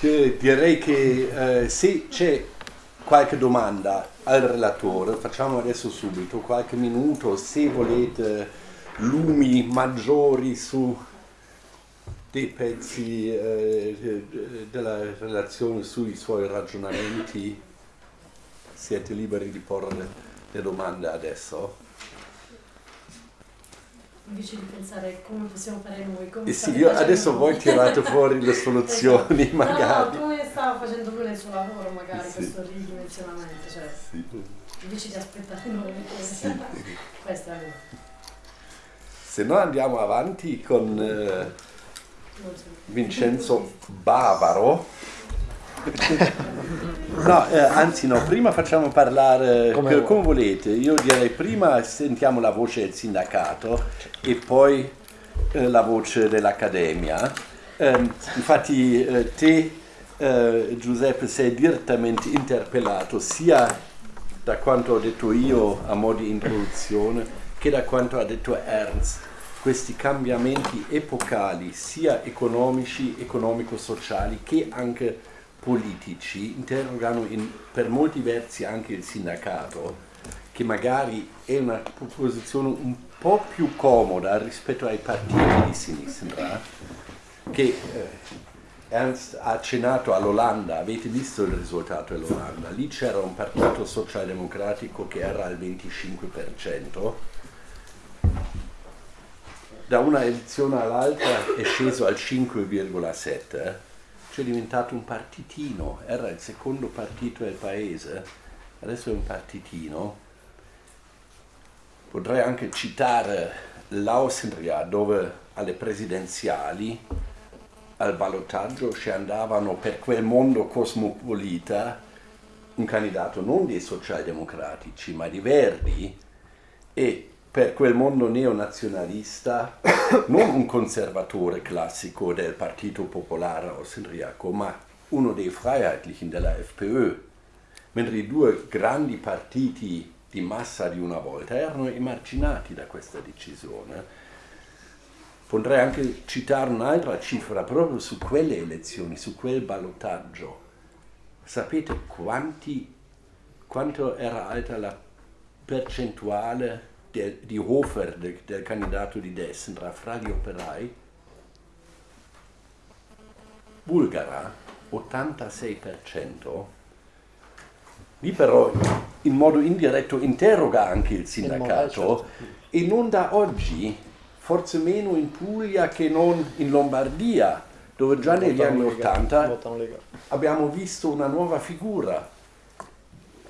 <laughs> direi che eh, se c'è qualche domanda al relatore, facciamo adesso subito qualche minuto, se volete lumi maggiori su dei pezzi eh, della relazione sui suoi ragionamenti siete liberi di porre le, le domande adesso. Invece di pensare come possiamo fare noi, come eh sì, io adesso noi. voi tirate fuori le soluzioni <laughs> esatto. magari. No, come stava facendo lui nel suo lavoro magari sì. questo ridimensionamento, cioè sì. invece di aspettare noi, sì. questo è Se no andiamo avanti con eh, Vincenzo Bavaro. <laughs> No, eh, anzi no, prima facciamo parlare come, come volete. Io direi prima sentiamo la voce del sindacato e poi eh, la voce dell'accademia. Eh, infatti eh, te eh, Giuseppe sei direttamente interpellato sia da quanto ho detto io a mo' di introduzione che da quanto ha detto Ernst questi cambiamenti epocali sia economici, economico-sociali che anche politici interrogano in, per molti versi anche il sindacato, che magari è una posizione un po' più comoda rispetto ai partiti di sinistra, che eh, Ernst ha accennato all'Olanda, avete visto il risultato dell'Olanda, lì c'era un partito socialdemocratico che era al 25%, da una edizione all'altra è sceso al 5,7% cioè è diventato un partitino, era il secondo partito del paese, adesso è un partitino. Potrei anche citare l'Austria dove alle presidenziali, al ballottaggio ci andavano per quel mondo cosmopolita un candidato non dei socialdemocratici ma di Verdi e per quel mondo neonazionalista, <coughs> non un conservatore classico del Partito Popolare austriaco, ma uno dei Freiheitlichen della FPÖ, mentre i due grandi partiti di massa di una volta erano emarginati da questa decisione. Potrei anche citare un'altra cifra proprio su quelle elezioni, su quel ballottaggio. Sapete quanti, quanto era alta la percentuale der, di Hofer, del, del candidato di destra, fra gli operai, bulgara, 86%, lì però in modo indiretto interroga anche il sindacato e non da oggi, forse meno in Puglia che non in Lombardia, dove già negli anni Ottanta abbiamo visto una nuova figura,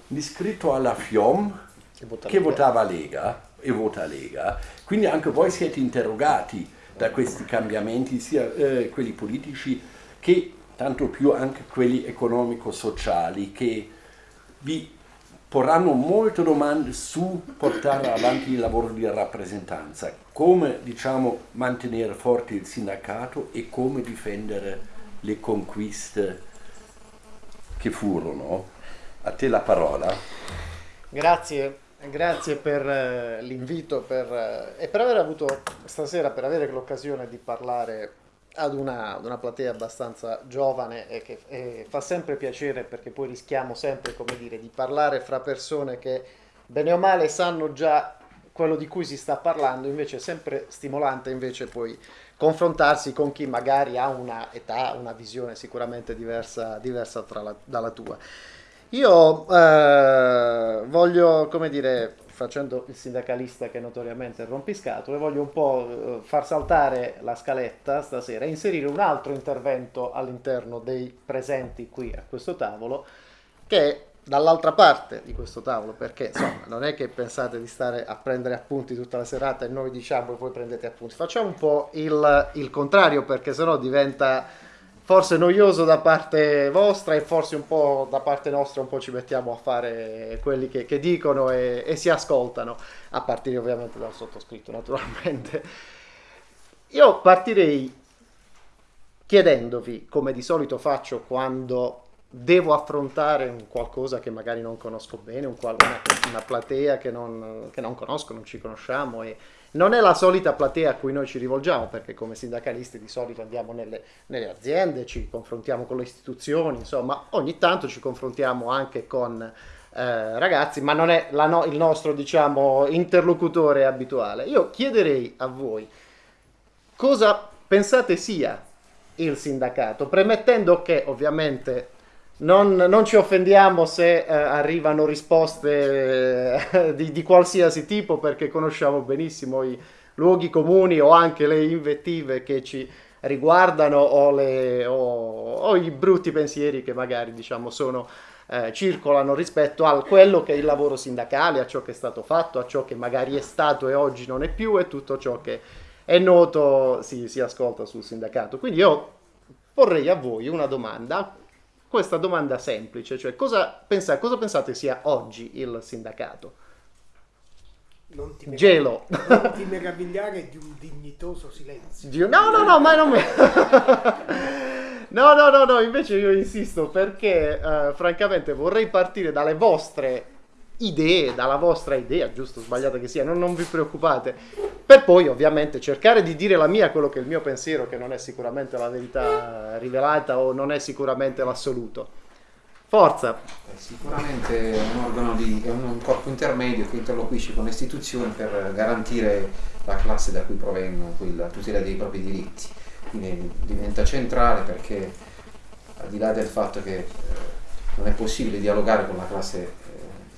l'iscritto alla FIOM che, che votava Lega e vota Lega. Quindi anche voi siete interrogati da questi cambiamenti, sia eh, quelli politici che tanto più anche quelli economico-sociali, che vi porranno molte domande su portare avanti il lavoro di rappresentanza, come diciamo, mantenere forte il sindacato e come difendere le conquiste che furono. A te la parola. Grazie. Grazie per eh, l'invito per, eh, e per aver avuto stasera, per avere l'occasione di parlare ad una, ad una platea abbastanza giovane e che e fa sempre piacere perché poi rischiamo sempre, come dire, di parlare fra persone che bene o male sanno già quello di cui si sta parlando, invece è sempre stimolante invece poi confrontarsi con chi magari ha una età, una visione sicuramente diversa, diversa la, dalla tua. Io eh, voglio, come dire, facendo il sindacalista che notoriamente rompiscatole, voglio un po' eh, far saltare la scaletta stasera e inserire un altro intervento all'interno dei presenti qui a questo tavolo, che è dall'altra parte di questo tavolo, perché insomma non è che pensate di stare a prendere appunti tutta la serata e noi diciamo e poi prendete appunti, facciamo un po' il, il contrario perché sennò diventa forse noioso da parte vostra e forse un po' da parte nostra un po' ci mettiamo a fare quelli che, che dicono e, e, si ascoltano, a partire ovviamente dal sottoscritto naturalmente. Io partirei chiedendovi, come di solito faccio quando devo affrontare un qualcosa che magari non conosco bene, un una, una, platea che non, che non conosco, non ci conosciamo e non è la solita platea a cui noi ci rivolgiamo, perché come sindacalisti di solito andiamo nelle, nelle aziende, ci confrontiamo con le istituzioni, insomma, ogni tanto ci confrontiamo anche con eh, ragazzi, ma non è no, il nostro, diciamo, interlocutore abituale. Io chiederei a voi cosa pensate sia il sindacato, premettendo che ovviamente non, non, ci offendiamo se eh, arrivano risposte eh, di, di, qualsiasi tipo perché conosciamo benissimo i luoghi comuni o anche le invettive che ci riguardano o, le, o, o i brutti pensieri che magari diciamo sono, eh, circolano rispetto a quello che è il lavoro sindacale, a ciò che è stato fatto, a ciò che magari è stato e oggi non è più e tutto ciò che è noto si, si ascolta sul sindacato. Quindi io porrei a voi una domanda questa domanda semplice, cioè cosa, pensa, cosa pensate sia oggi il sindacato? Non ti, Gelo. non ti meravigliare di un dignitoso silenzio. Di, no, no, no, ma non mi... <laughs> no, no, no, no, invece io insisto perché uh, francamente vorrei partire dalle vostre idee, dalla vostra idea, giusto o sbagliata che sia, non, non, vi preoccupate, per poi ovviamente cercare di dire la mia, quello che è il mio pensiero, che non è sicuramente la verità rivelata o non è sicuramente l'assoluto. Forza! Sicuramente è un organo di, è un corpo intermedio che interloquisce con le istituzioni per garantire la classe da cui provengono, la tutela dei propri diritti. Quindi diventa centrale perché al di là del fatto che eh, non è possibile dialogare con la classe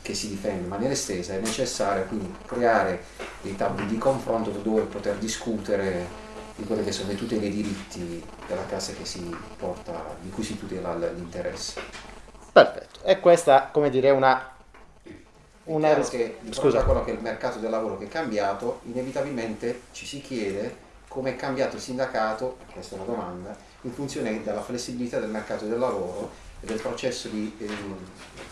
che si difende in maniera estesa, è necessario quindi creare dei tavoli di confronto dove poter discutere di quelli che sono le tutele dei diritti della classe porta, di cui si tutela l'interesse. Perfetto, e questa come dire una... una... Ris- che Scusa. quello che è il mercato del lavoro che è cambiato, inevitabilmente ci si chiede come è cambiato il sindacato, questa è una domanda, in funzione della flessibilità del mercato del lavoro e del processo di eh,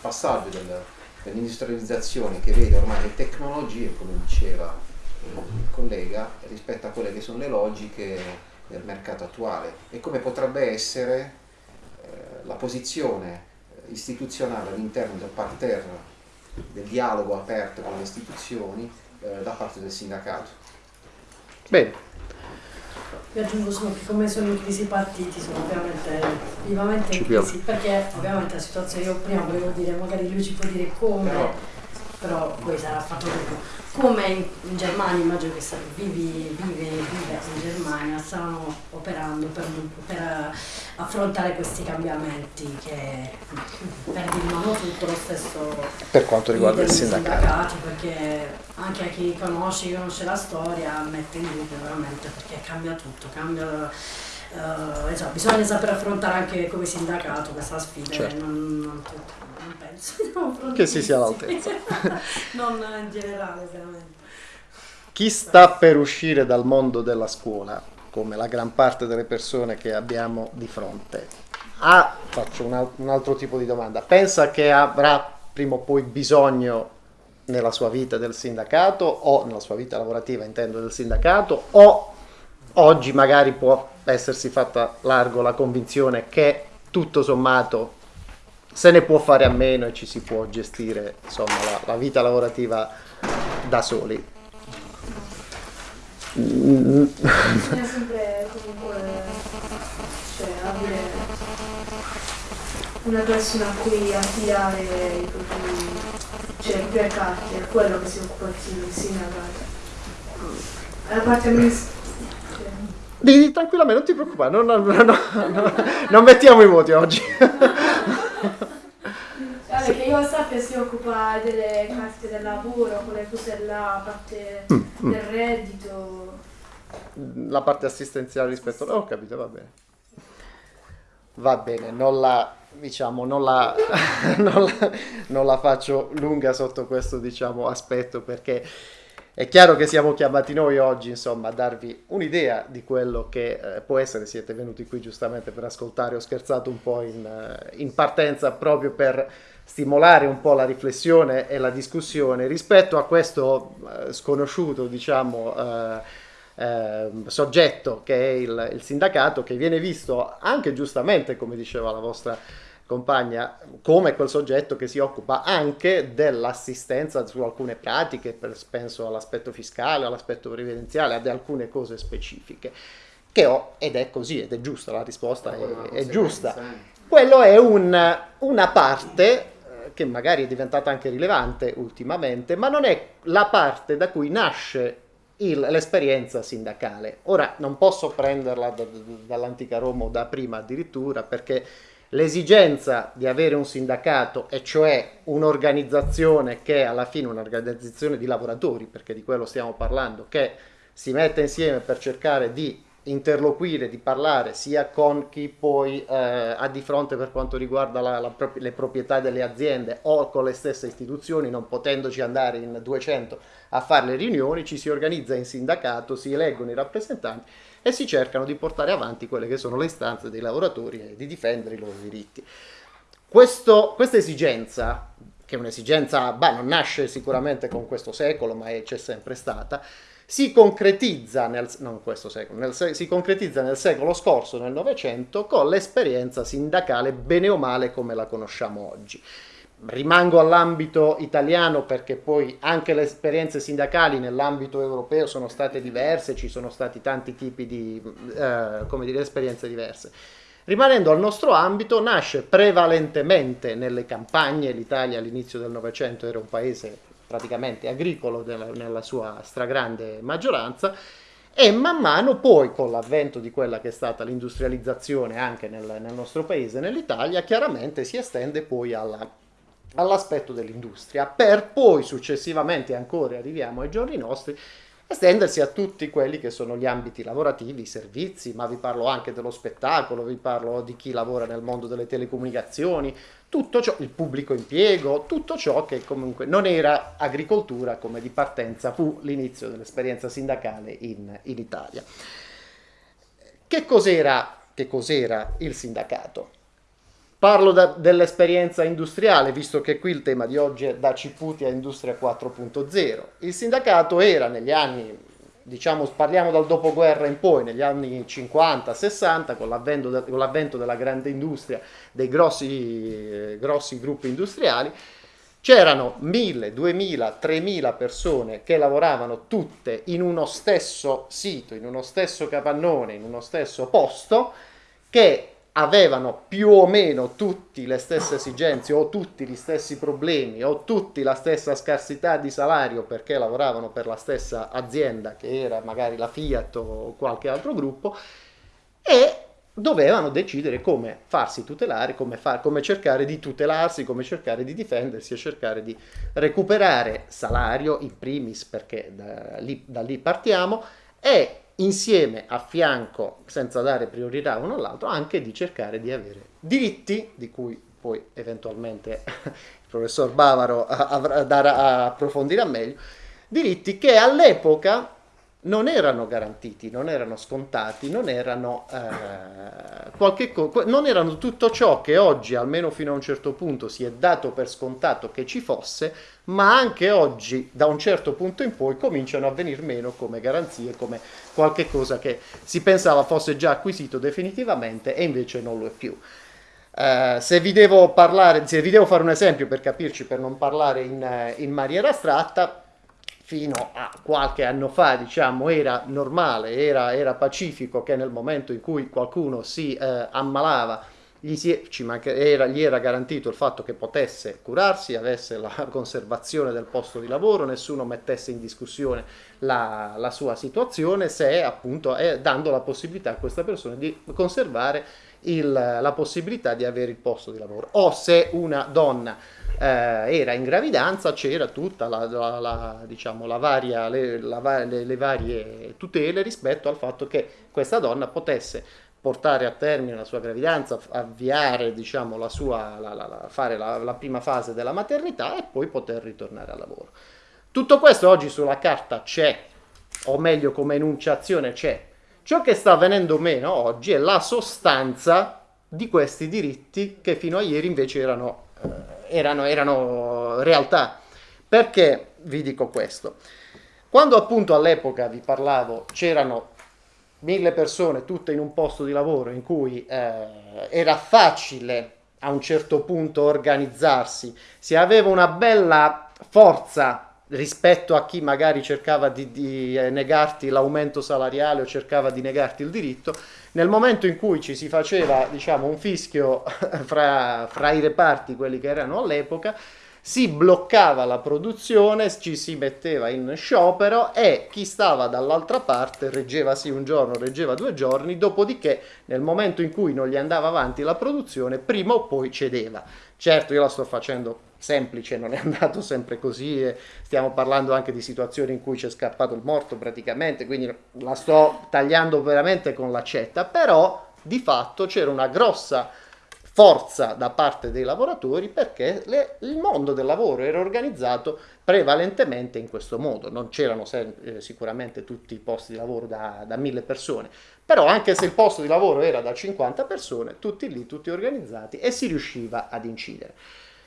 passaggio del, dell'industrializzazione che vede ormai le tecnologie, come diceva il collega, rispetto a quelle che sono le logiche del mercato attuale e come potrebbe essere eh, la posizione istituzionale all'interno del parterre del dialogo aperto con le istituzioni eh, da parte del sindacato. Bene. Io aggiungo solo che come sono in crisi i partiti sono ovviamente vivamente in crisi perché ovviamente la situazione io prima volevo dire magari lui ci può dire come però, però poi sarà fatto dopo come in, in Germania immagino che vivi, vive, vive in Germania stanno operando per, per, affrontare questi cambiamenti che per di mano tutto lo stesso per quanto riguarda il sindacato. perché anche a chi conosce, conosce la storia mette in dubbio veramente perché cambia tutto cambia Uh, insomma, bisogna saper affrontare anche come sindacato questa sfida certo. non, non, <laughs> non, penso che si sia all'altezza. <laughs> Non in generale veramente. Chi sta per uscire dal mondo della scuola come la gran parte delle persone che abbiamo di fronte? Ha, faccio un, un altro tipo di domanda. Pensa che avrà prima o poi bisogno nella sua vita del sindacato o nella sua vita lavorativa intendo del sindacato o oggi magari può essersi fatta largo la convinzione che tutto sommato se ne può fare a meno e ci si può gestire insomma, la, la vita lavorativa da soli. Bisogna sempre comunque dire, una persona a cui affidare i propri, cioè, le proprie carte, è quello che si occupa il sindacato. La parte amministrativa. Di, tranquillamente, non ti preoccupare, non, non, non, non mettiamo i voti oggi. Vabbè, che io sappia si occupa delle carte del lavoro, quelle cose là, parte mm, mm. del reddito. La parte assistenziale rispetto a... Ho capito, va bene. Va bene, non la, diciamo, non la, <laughs> non la, non la faccio lunga sotto questo diciamo, aspetto perché è chiaro che siamo chiamati noi oggi, insomma, a darvi un'idea di quello che eh, può essere. Siete venuti qui giustamente per ascoltare, ho scherzato un po' in, eh, in, partenza proprio per stimolare un po' la riflessione e la discussione rispetto a questo eh, sconosciuto, diciamo, eh, ehm, soggetto che è il, il sindacato, che viene visto anche giustamente, come diceva la vostra compagna come quel soggetto che si occupa anche dell'assistenza su alcune pratiche, per, penso all'aspetto fiscale, all'aspetto previdenziale, ad alcune cose specifiche. Che ho, ed è così, ed è giusta, la risposta è, è giusta. Quello è un, una parte eh, che magari è diventata anche rilevante ultimamente, ma non è la parte da cui nasce l'esperienza sindacale. Ora non posso prenderla da, da, dall'antica Roma o da prima addirittura perché l'esigenza di avere un sindacato, e cioè un'organizzazione che è alla fine un'organizzazione di lavoratori, perché di quello stiamo parlando, che si mette insieme per cercare di interloquire, di parlare sia con chi poi eh, ha di fronte per quanto riguarda la, la, le proprietà delle aziende o con le stesse istituzioni, non potendoci andare in 200 a fare le riunioni, ci si organizza in sindacato, si eleggono i rappresentanti e si cercano di portare avanti quelle che sono le istanze dei lavoratori e di difendere i loro diritti. Questo, questa esigenza, che è un'esigenza, beh, non nasce sicuramente con questo secolo, ma c'è sempre stata, si concretizza nel, secolo, nel, si concretizza nel secolo scorso, nel Novecento, con l'esperienza sindacale bene o male come la conosciamo oggi rimango all'ambito italiano perché poi anche le esperienze sindacali nell'ambito europeo sono state diverse, ci sono stati tanti tipi di eh, come dire, esperienze diverse. Rimanendo al nostro ambito, nasce prevalentemente nelle campagne, l'Italia all'inizio del Novecento era un paese praticamente agricolo della, nella sua stragrande maggioranza, e man mano poi con l'avvento di quella che è stata l'industrializzazione anche nel, nel nostro paese, nell'Italia, chiaramente si estende poi alla all'aspetto dell'industria, per poi successivamente, ancora arriviamo ai giorni nostri, estendersi a tutti quelli che sono gli ambiti lavorativi, i servizi, ma vi parlo anche dello spettacolo, vi parlo di chi lavora nel mondo delle telecomunicazioni, tutto ciò, il pubblico impiego, tutto ciò che comunque non era agricoltura come di partenza fu l'inizio dell'esperienza sindacale in, in Italia. Che cos'era, che cos'era il sindacato? Parlo dell'esperienza industriale, visto che qui il tema di oggi è da Ciputi a Industria 4.0. Il sindacato era negli anni, diciamo, parliamo dal dopoguerra in poi, negli anni 50-60, con l'avvento, della grande industria, dei grossi, eh, grossi gruppi industriali, c'erano 1000, 2000, 3000 persone che lavoravano tutte in uno stesso sito, in uno stesso capannone, in uno stesso posto, che avevano più o meno tutti le stesse esigenze o tutti gli stessi problemi o tutti la stessa scarsità di salario perché lavoravano per la stessa azienda che era magari la Fiat o qualche altro gruppo e dovevano decidere come farsi tutelare, come, far, come cercare di tutelarsi, come cercare di difendersi e cercare di recuperare salario in primis perché da lì, da lì partiamo e insieme a fianco, senza dare priorità uno all'altro, anche di cercare di avere diritti, di cui poi eventualmente <laughs> il professor Bavaro approfondirà meglio, diritti che all'epoca non erano garantiti, non erano scontati, non erano, eh, qualche co- non erano tutto ciò che oggi, almeno fino a un certo punto, si è dato per scontato che ci fosse, ma anche oggi, da un certo punto in poi, cominciano a venire meno come garanzie, come qualche cosa che si pensava fosse già acquisito definitivamente e invece non lo è più. Uh, se vi devo parlare, se vi devo fare un esempio per capirci, per non parlare in, in maniera astratta, fino a qualche anno fa, diciamo, era normale, era, era pacifico che nel momento in cui qualcuno si eh, ammalava gli, si, era, gli, era, garantito il fatto che potesse curarsi, avesse la <laughs> conservazione del posto di lavoro, nessuno mettesse in discussione la, la sua situazione, se appunto eh, dando la possibilità a questa persona di conservare il, la possibilità di avere il posto di lavoro. O se una donna eh, era in gravidanza c'era tutta la, la, la, diciamo, la varia, le, le, le, varie tutele rispetto al fatto che questa donna potesse portare a termine la sua gravidanza, avviare, diciamo, la sua, fare la prima fase della maternità e poi poter ritornare al lavoro. Tutto questo oggi sulla carta c'è, o meglio come enunciazione c'è. Ciò che sta venendo meno oggi è la sostanza di questi diritti che fino a ieri invece erano eh, erano, erano realtà. Perché vi dico questo? Quando appunto all'epoca vi parlavo c'erano mille persone tutte in un posto di lavoro in cui eh, era facile a un certo punto organizzarsi, si aveva una bella forza rispetto a chi magari cercava di, di eh, negarti l'aumento salariale o cercava di negarti il diritto, nel momento in cui ci si faceva diciamo, un fischio <laughs> fra, fra i reparti, quelli che erano all'epoca, si bloccava la produzione, ci si metteva in sciopero e chi stava dall'altra parte reggeva sì un giorno, reggeva due giorni, dopodiché nel momento in cui non gli andava avanti la produzione, prima o poi cedeva. Certo, io la sto facendo semplice, non è andato sempre così, e stiamo parlando anche di situazioni in cui c'è scappato il morto praticamente, quindi la sto tagliando veramente con l'accetta, però di fatto c'era una grossa forza da parte dei lavoratori perché le, il mondo del lavoro era organizzato prevalentemente in questo modo, non c'erano eh, sicuramente tutti i posti di lavoro da, da mille persone, però anche se il posto di lavoro era da 50 persone, tutti lì, tutti organizzati e si riusciva ad incidere.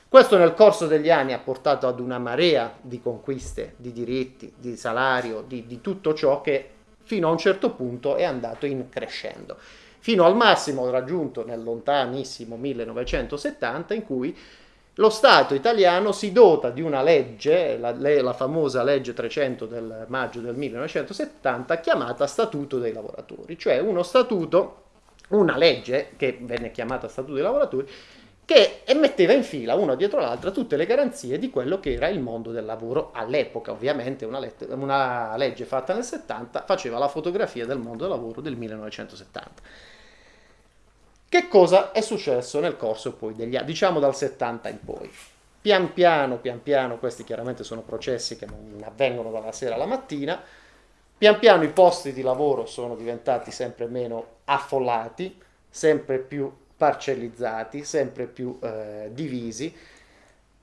Questo nel corso degli anni ha portato ad una marea di conquiste, di diritti, di salario, di, di tutto ciò che fino a un certo punto è andato in crescendo, fino al massimo raggiunto nel lontanissimo 1970 in cui lo Stato italiano si dota di una legge, la, la, famosa legge 300 del maggio del 1970, chiamata Statuto dei lavoratori, cioè uno statuto, una legge che venne chiamata Statuto dei lavoratori, che metteva in fila una dietro l'altra tutte le garanzie di quello che era il mondo del lavoro all'epoca. Ovviamente una, let- una legge fatta nel 70 faceva la fotografia del mondo del lavoro del 1970. Che cosa è successo nel corso poi degli anni, diciamo dal 70 in poi? Pian piano, pian piano, questi chiaramente sono processi che non avvengono dalla sera alla mattina, pian piano i posti di lavoro sono diventati sempre meno affollati, sempre più parcellizzati, sempre più eh, divisi.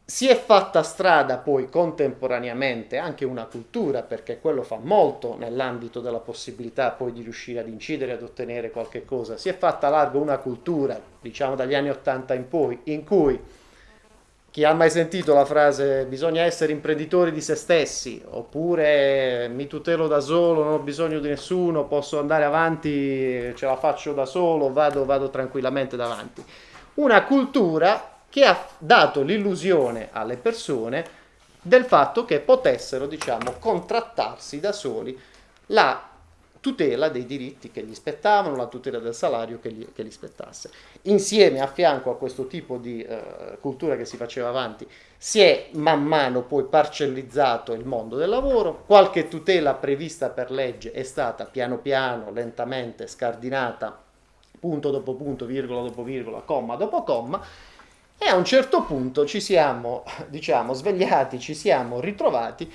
Si è fatta strada poi contemporaneamente anche una cultura, perché quello fa molto nell'ambito della possibilità poi di riuscire ad incidere, ad ottenere qualche cosa. Si è fatta largo una cultura, diciamo dagli anni 80 in poi, in cui chi ha mai sentito la frase bisogna essere imprenditori di se stessi oppure mi tutelo da solo, non ho bisogno di nessuno, posso andare avanti, ce la faccio da solo, vado, vado tranquillamente davanti. Una cultura che ha dato l'illusione alle persone del fatto che potessero, diciamo, contrattarsi da soli la tutela dei diritti che gli spettavano, la tutela del salario che gli, che gli spettasse. Insieme, a fianco a questo tipo di eh, cultura che si faceva avanti, si è man mano poi parcellizzato il mondo del lavoro, qualche tutela prevista per legge è stata piano piano, lentamente scardinata, punto dopo punto, virgola dopo virgola, comma dopo comma, e a un certo punto ci siamo, diciamo, svegliati, ci siamo ritrovati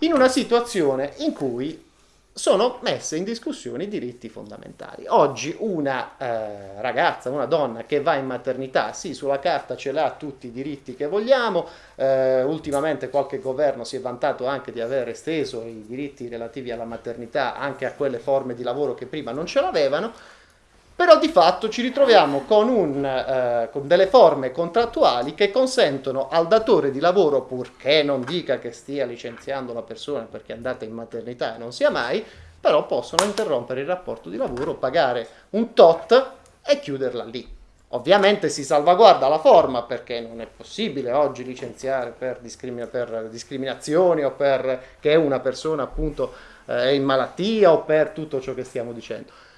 in una situazione in cui sono messe in discussione i diritti fondamentali. Oggi una eh, ragazza, una donna che va in maternità, sì, sulla carta ce l'ha tutti i diritti che vogliamo, eh, ultimamente qualche governo si è vantato anche di aver esteso i diritti relativi alla maternità anche a quelle forme di lavoro che prima non ce l'avevano, però di fatto ci ritroviamo con, un, eh, con, delle forme contrattuali che consentono al datore di lavoro, purché non dica che stia licenziando la persona perché è andata in maternità e non sia mai, però possono interrompere il rapporto di lavoro, pagare un tot e chiuderla lì. Ovviamente si salvaguarda la forma perché non è possibile oggi licenziare per, discrimina- per discriminazioni o perché una persona appunto eh, è in malattia o per tutto ciò che stiamo dicendo.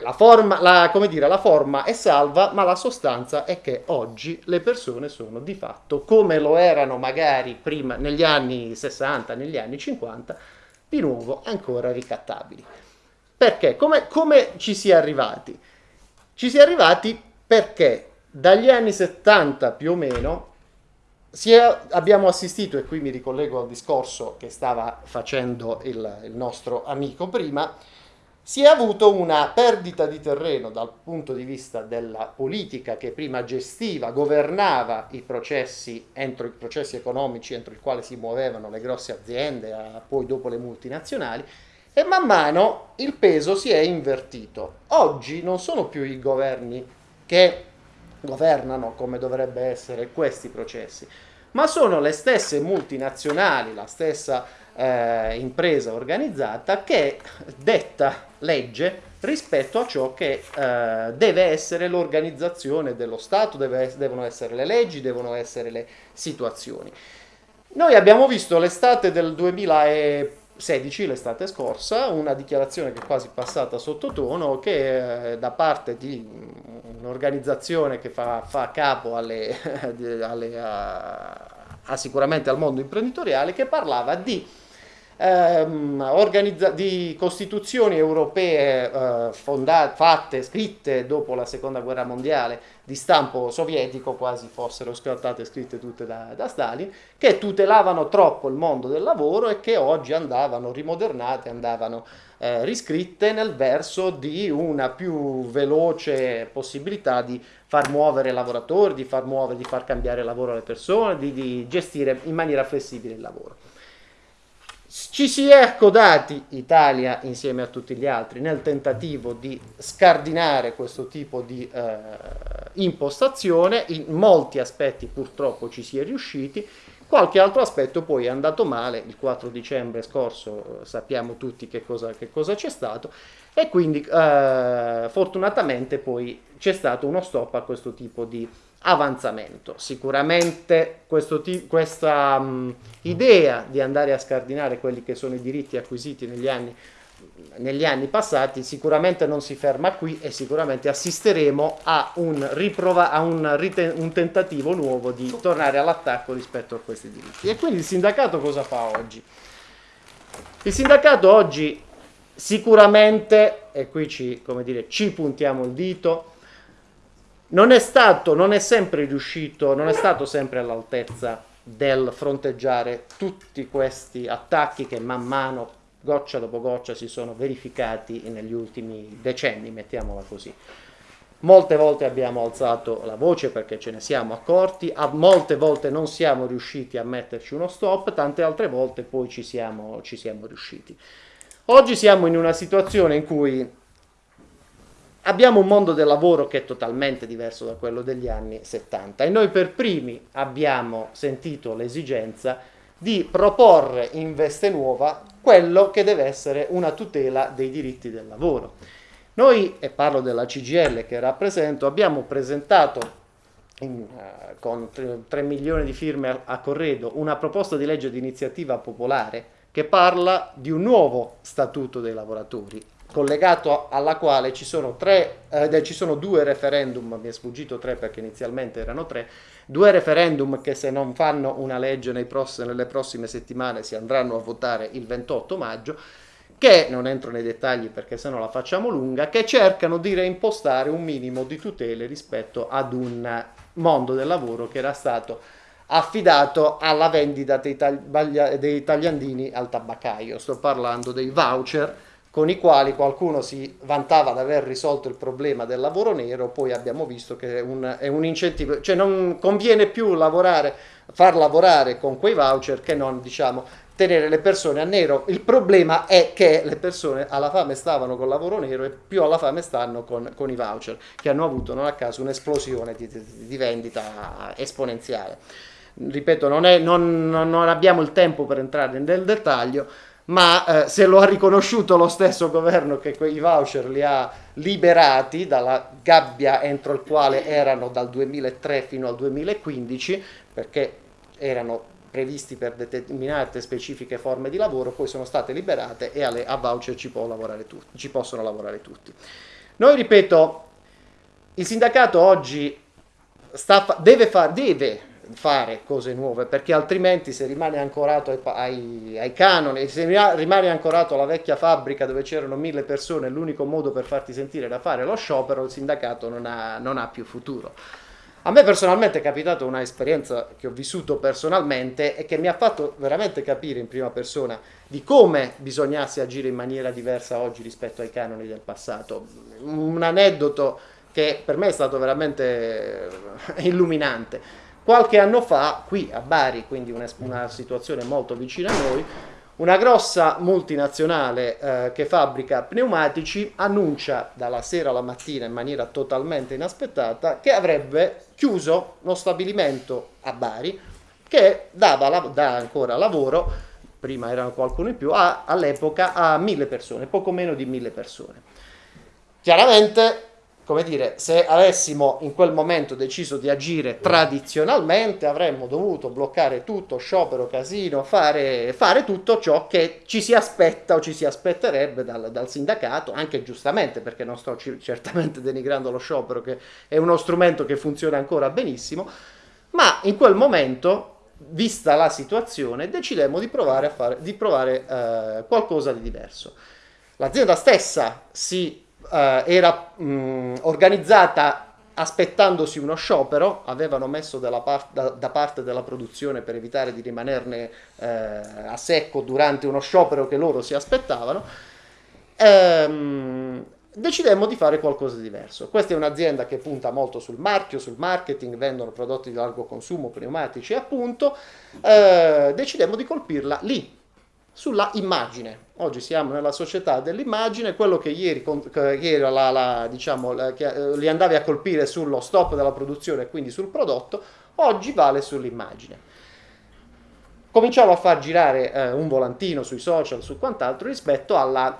La forma, la, come dire, la forma è salva, ma la sostanza è che oggi le persone sono di fatto come lo erano magari prima negli anni 60, negli anni 50, di nuovo ancora ricattabili. Perché? Come, come ci si è arrivati? Ci si è arrivati perché dagli anni 70 più o meno è, abbiamo assistito, e qui mi ricollego al discorso che stava facendo il, il nostro amico prima, si è avuto una perdita di terreno dal punto di vista della politica che prima gestiva, governava i processi, entro i processi economici entro i quali si muovevano le grosse aziende, poi dopo le multinazionali, e man mano il peso si è invertito. Oggi non sono più i governi che governano come dovrebbe essere questi processi, ma sono le stesse multinazionali, la stessa eh, impresa organizzata che detta legge rispetto a ciò che eh, deve essere l'organizzazione dello Stato, deve, devono essere le leggi, devono essere le situazioni. Noi abbiamo visto l'estate del 2016, l'estate scorsa, una dichiarazione che è quasi passata sottotono, che eh, da parte di un'organizzazione che fa, fa capo alle, <laughs> alle, a, a sicuramente al mondo imprenditoriale, che parlava di ehm, di costituzioni europee eh, fondate, fatte, scritte dopo la seconda guerra mondiale di stampo sovietico, quasi fossero scattate scritte tutte da, da Stalin, che tutelavano troppo il mondo del lavoro e che oggi andavano rimodernate, andavano eh, riscritte nel verso di una più veloce possibilità di far muovere i lavoratori, di far muovere, di far cambiare lavoro alle persone, di, di gestire in maniera flessibile il lavoro. Ci si è accodati, Italia insieme a tutti gli altri, nel tentativo di scardinare questo tipo di eh, impostazione, in molti aspetti purtroppo ci si è riusciti, qualche altro aspetto poi è andato male, il 4 dicembre scorso eh, sappiamo tutti che cosa, c'è stato. E quindi eh, fortunatamente poi c'è stato uno stop a questo tipo di avanzamento. Sicuramente t- questa um, idea di andare a scardinare quelli che sono i diritti acquisiti negli anni, negli anni passati sicuramente non si ferma qui e sicuramente assisteremo a un, riprova- a un, un tentativo nuovo di tornare all'attacco rispetto a questi diritti. E quindi il sindacato cosa fa oggi? Il sindacato oggi sicuramente, e qui ci, dire, ci puntiamo il dito, non è stato, non è sempre riuscito, non è stato sempre all'altezza del fronteggiare tutti questi attacchi che man mano, goccia dopo goccia, si sono verificati negli ultimi decenni, mettiamola così. Molte volte abbiamo alzato la voce perché ce ne siamo accorti, molte volte non siamo riusciti a metterci uno stop, tante altre volte poi ci siamo, ci siamo riusciti. Oggi siamo in una situazione in cui abbiamo un mondo del lavoro che è totalmente diverso da quello degli anni 70 e noi per primi abbiamo sentito l'esigenza di proporre in veste nuova quello che deve essere una tutela dei diritti del lavoro. Noi, e parlo della CGL che rappresento, abbiamo presentato in, uh, con 3, 3 milioni di firme a Corredo una proposta di legge di iniziativa popolare che parla di un nuovo statuto dei lavoratori collegato alla quale ci sono, tre, eh, ci sono due referendum, mi è sfuggito tre perché inizialmente erano tre, due referendum che se non fanno una legge pross- nelle prossime settimane si andranno a votare il 28 maggio, che non entro nei dettagli perché se no la facciamo lunga, che cercano di reimpostare un minimo di tutele rispetto ad un mondo del lavoro che era stato affidato alla vendita dei, tagli- dei tagliandini al tabaccaio. Sto parlando dei voucher con i quali qualcuno si vantava di aver risolto il problema del lavoro nero, poi abbiamo visto che è un, è un incentivo, cioè non conviene più lavorare, far lavorare con quei voucher che non diciamo tenere le persone a nero. Il problema è che le persone alla fame stavano col lavoro nero e più alla fame stanno con, con i voucher, che hanno avuto non a caso un'esplosione di, di, di vendita esponenziale. Ripeto, non, è, non, non abbiamo il tempo per entrare nel dettaglio, ma eh, se lo ha riconosciuto lo stesso governo che quei voucher li ha liberati dalla gabbia entro il quale erano dal 2003 fino al 2015, perché erano previsti per determinate specifiche forme di lavoro, poi sono state liberate e alle, a voucher ci, lavorare ci possono lavorare tutti. Noi, ripeto, il sindacato oggi sta, deve, fa, deve, fare cose nuove perché altrimenti se rimane ancorato ai, ai, ai canoni, se rimane ancorato alla vecchia fabbrica dove c'erano mille persone, l'unico modo per farti sentire da fare lo sciopero, il sindacato non ha, non ha più futuro. A me personalmente è capitata una esperienza che ho vissuto personalmente e che mi ha fatto veramente capire in prima persona di come bisognasse agire in maniera diversa oggi rispetto ai canoni del passato. Un aneddoto che per me è stato veramente illuminante. Qualche anno fa, qui a Bari, quindi una, una situazione molto vicina a noi, una grossa multinazionale eh, che fabbrica pneumatici annuncia dalla sera alla mattina in maniera totalmente inaspettata che avrebbe chiuso uno stabilimento a Bari che dava, dà ancora lavoro, prima erano qualcuno in più, all'epoca a mille persone, poco meno di mille persone. Chiaramente come dire, se avessimo in quel momento deciso di agire tradizionalmente, avremmo dovuto bloccare tutto, sciopero, casino, fare, fare tutto ciò che ci si aspetta o ci si aspetterebbe dal, dal sindacato, anche giustamente, perché non sto certamente denigrando lo sciopero, che è uno strumento che funziona ancora benissimo, ma in quel momento vista la situazione, decidemmo di provare a fare di provare, eh, qualcosa di diverso. L'azienda stessa si eh, era mh, organizzata aspettandosi uno sciopero, avevano messo part, da, da, parte della produzione per evitare di rimanerne eh, a secco durante uno sciopero che loro si aspettavano. Ehm, decidemmo di fare qualcosa di diverso. Questa è un'azienda che punta molto sul marchio, sul marketing, vendono prodotti di largo consumo, pneumatici appunto. Eh, decidemmo di colpirla lì, sulla immagine. Oggi siamo nella società dell'immagine, quello che ieri, ieri la, la, diciamo, che, eh, li andavi a colpire sullo stop della produzione e quindi sul prodotto, oggi vale sull'immagine. Cominciamo a far girare eh, un volantino sui social, su quant'altro, rispetto alla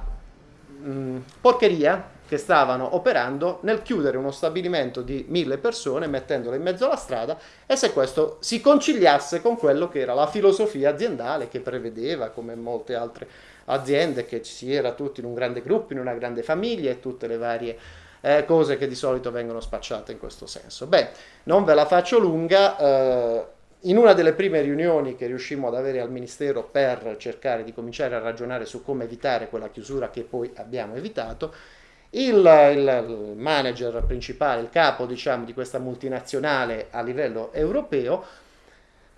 mh, mm, porcheria che stavano operando nel chiudere uno stabilimento di mille persone, mettendolo in mezzo alla strada, e se questo si conciliasse con quello che era la filosofia aziendale che prevedeva, come molte altre aziende, che si era tutti in un grande gruppo, in una grande famiglia e tutte le varie eh, cose che di solito vengono spacciate in questo senso. Beh, non ve la faccio lunga. Eh, in una delle prime riunioni che riuscimmo ad avere al Ministero per cercare di cominciare a ragionare su come evitare quella chiusura che poi abbiamo evitato, il, il, manager principale, il capo diciamo, di questa multinazionale a livello europeo,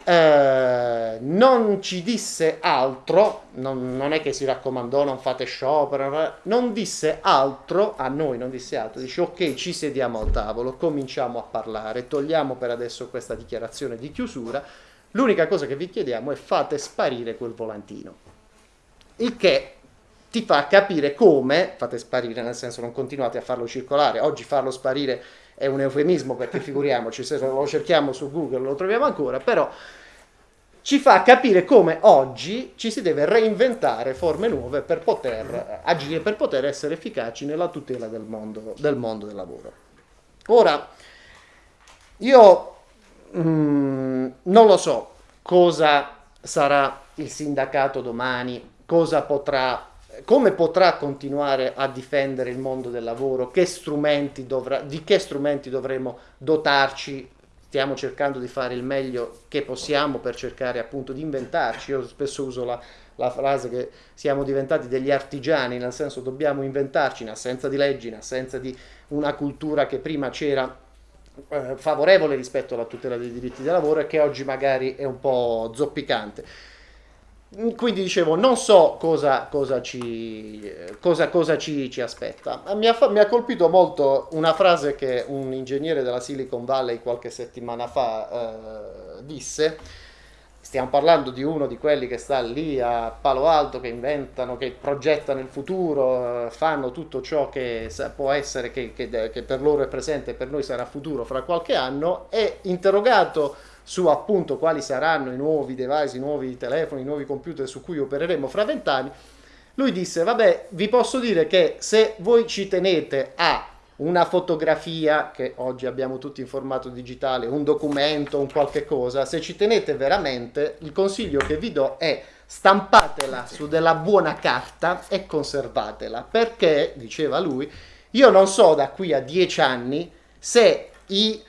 eh, non ci disse altro, non, non, è che si raccomandò non fate sciopero, non disse altro a noi, non disse altro, dice ok ci sediamo al tavolo, cominciamo a parlare, togliamo per adesso questa dichiarazione di chiusura, l'unica cosa che vi chiediamo è fate sparire quel volantino, il che ti fa capire come, fate sparire, nel senso non continuate a farlo circolare, oggi farlo sparire è un eufemismo perché <laughs> figuriamoci, se lo cerchiamo su Google lo troviamo ancora, però ci fa capire come oggi ci si deve reinventare forme nuove per poter agire, per poter essere efficaci nella tutela del mondo del, mondo del lavoro. Ora, io mm, non lo so cosa sarà il sindacato domani, cosa potrà come potrà continuare a difendere il mondo del lavoro, che dovrà, di che strumenti dovremo dotarci, stiamo cercando di fare il meglio che possiamo per cercare appunto di inventarci, io spesso uso la, la frase che siamo diventati degli artigiani, nel senso dobbiamo inventarci in assenza di leggi, in assenza di una cultura che prima c'era eh, favorevole rispetto alla tutela dei diritti del lavoro e che oggi magari è un po' zoppicante quindi dicevo, non so cosa, cosa, ci, cosa, cosa ci, ci, aspetta. Mi ha, mi ha, colpito molto una frase che un ingegnere della Silicon Valley qualche settimana fa eh, disse. Stiamo parlando di uno di quelli che sta lì a Palo Alto, che inventano, che progettano il futuro, eh, fanno tutto ciò che può essere, che, che, che per loro è presente e per noi sarà futuro fra qualche anno. E interrogato su appunto quali saranno i nuovi device, i nuovi telefoni, i nuovi computer su cui opereremo fra vent'anni, lui disse, vabbè, vi posso dire che se voi ci tenete a una fotografia, che oggi abbiamo tutti in formato digitale, un documento, un qualche cosa, se ci tenete veramente, il consiglio che vi do è stampatela su della buona carta e conservatela, perché, diceva lui, io non so da qui a dieci anni se i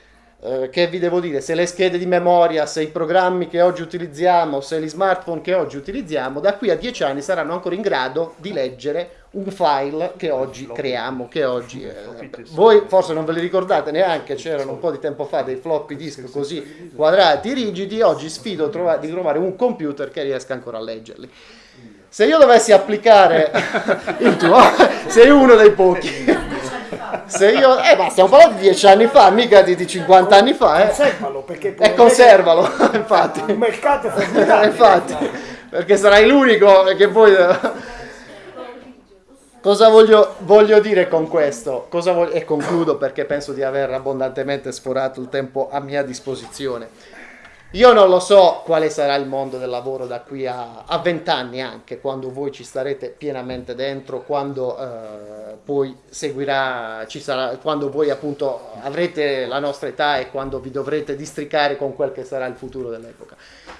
eh, che vi devo dire, se le schede di memoria, se i programmi che oggi utilizziamo, se gli smartphone che oggi utilizziamo, da qui a dieci anni saranno ancora in grado di leggere un file che oggi creiamo, che oggi... Eh, voi forse non ve li ricordate neanche, c'erano un po' di tempo fa dei floppy disk così quadrati, rigidi, oggi sfido trova, di trovare un computer che riesca ancora a leggerli. Se io dovessi applicare <laughs> il tuo, sei uno dei pochi. Se io, eh, ma stiamo parlando di dieci anni fa, mica di, di 50 anni fa, eh. Conservalo perché E conservalo, infatti. un mercato formidabile. <laughs> infatti, perché sarai l'unico che poi... Cosa voglio, voglio dire con questo? Cosa voglio- e concludo perché penso di aver abbondantemente sforato il tempo a mia disposizione. Io non lo so quale sarà il mondo del lavoro da qui a vent'anni anche, quando voi ci starete pienamente dentro, quando eh, poi seguirà, ci sarà, quando voi appunto avrete la nostra età e quando vi dovrete districare con quel che sarà il futuro dell'epoca.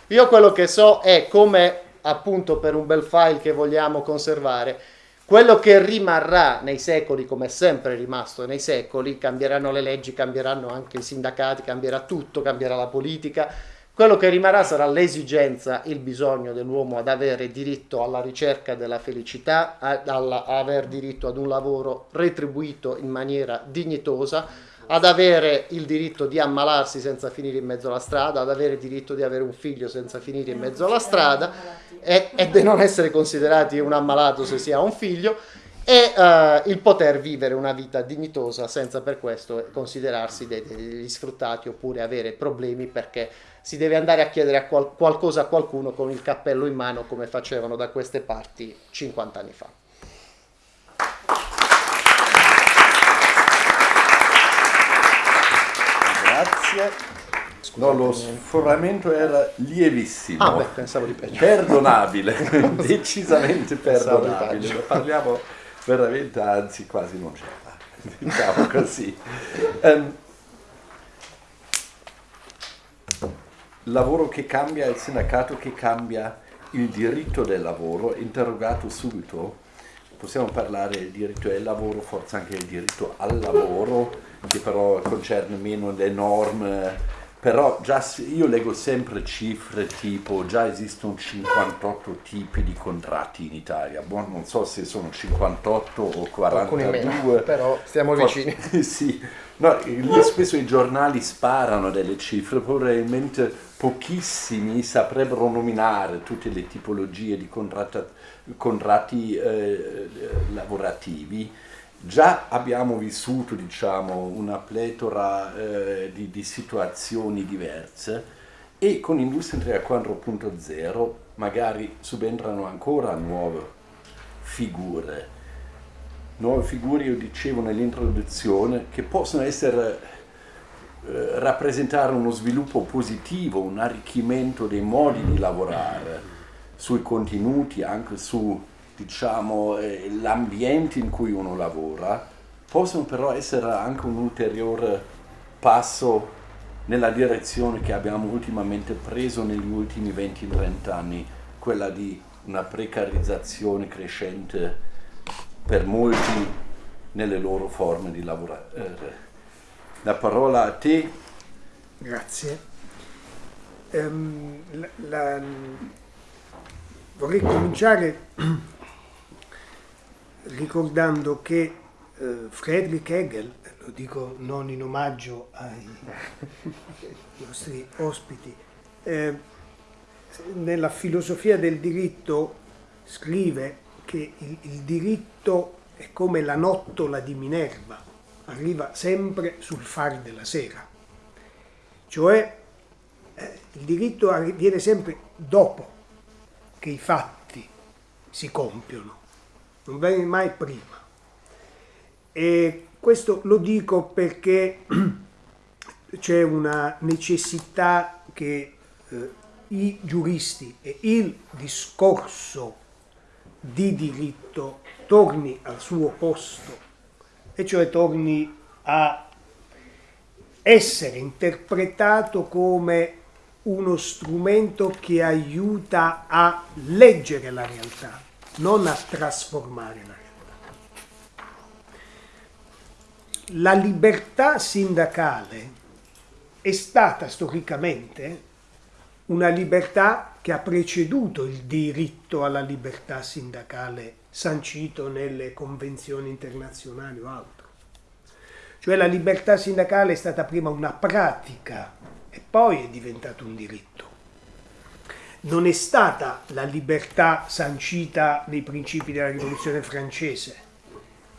Io quello che so è come appunto per un bel file che vogliamo conservare, quello che rimarrà nei secoli, come è sempre rimasto nei secoli, cambieranno le leggi, cambieranno anche i sindacati, cambierà tutto, cambierà la politica, quello che rimarrà sarà l'esigenza, il bisogno dell'uomo ad avere diritto alla ricerca della felicità, ad, aver diritto ad un lavoro retribuito in maniera dignitosa, ad avere il diritto di ammalarsi senza finire in mezzo alla strada, ad avere il diritto di avere un figlio senza finire in mezzo alla strada e, e di non essere considerati un ammalato se si ha un figlio e eh, il poter vivere una vita dignitosa senza per questo considerarsi degli sfruttati oppure avere problemi perché si deve andare a chiedere a qual- qualcosa a qualcuno con il cappello in mano come facevano da queste parti 50 anni fa. Grazie. No, lo sforamento era lievissimo. Ah beh, pensavo di peggio. Perdonabile, <laughs> decisamente perdonabile. Parliamo veramente, anzi quasi non c'era, <laughs> diciamo così. Ehm, lavoro che cambia, il sindacato che cambia, il diritto del lavoro, interrogato subito, possiamo parlare del diritto del lavoro, forse anche del diritto al lavoro, che però concerne meno le norme, però già io leggo sempre cifre tipo già esistono 58 tipi di contratti in Italia, Boh, non so se sono 58 o Alcuni 42, meno, però stiamo vicini. <laughs> sì, no, spesso i giornali sparano delle cifre, probabilmente pochissimi saprebbero nominare tutte le tipologie di contratti eh, lavorativi. Già abbiamo vissuto diciamo, una pletora eh, di, di situazioni diverse e con Industria 4.0 magari subentrano ancora nuove figure. Nuove figure, io dicevo nell'introduzione, che possono essere, eh, rappresentare uno sviluppo positivo, un arricchimento dei modi di lavorare, sui contenuti, anche su diciamo, eh, l'ambiente in cui uno lavora, possono però essere anche un ulteriore passo nella direzione che abbiamo ultimamente preso negli ultimi 20-30 anni, quella di una precarizzazione crescente per molti nelle loro forme di lavorare. La parola a te. Grazie. Ehm, la- la- vorrei cominciare ricordando che eh, Friedrich Hegel, lo dico non in omaggio ai <laughs> nostri ospiti, eh, nella filosofia del diritto scrive che il, il diritto è come la nottola di Minerva, arriva sempre sul far della sera. Cioè eh, il diritto viene sempre dopo che i fatti si compiono, non viene mai prima. E questo lo dico perché <clears throat> c'è una necessità che eh, i giuristi e il discorso di diritto torni al suo posto, e cioè torni a essere interpretato come uno strumento che aiuta a leggere la realtà, non a trasformare la realtà. La libertà sindacale è stata storicamente una libertà che ha preceduto il diritto alla libertà sindacale sancito nelle convenzioni internazionali o altro. Cioè la libertà sindacale è stata prima una pratica e poi è diventato un diritto. Non è stata la libertà sancita nei principi della rivoluzione francese.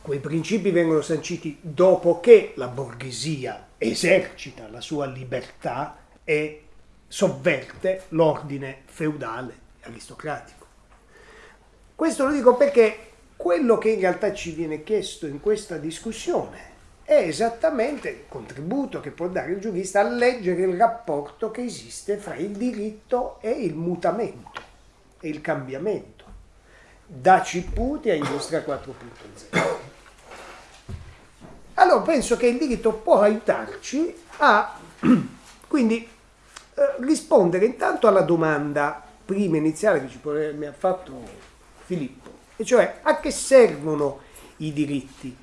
Quei principi vengono sanciti dopo che la borghesia esercita la sua libertà e sovverte l'ordine feudale aristocratico. Questo lo dico perché quello che in realtà ci viene chiesto in questa discussione è esattamente il contributo che può dare il giurista a leggere il rapporto che esiste fra il diritto e il mutamento e il cambiamento, da Ciputi a Industria 4.0. Allora penso che il diritto può aiutarci a <clears throat> quindi eh, rispondere intanto alla domanda prima iniziale che mi ha fatto Filippo, e cioè a che servono i diritti?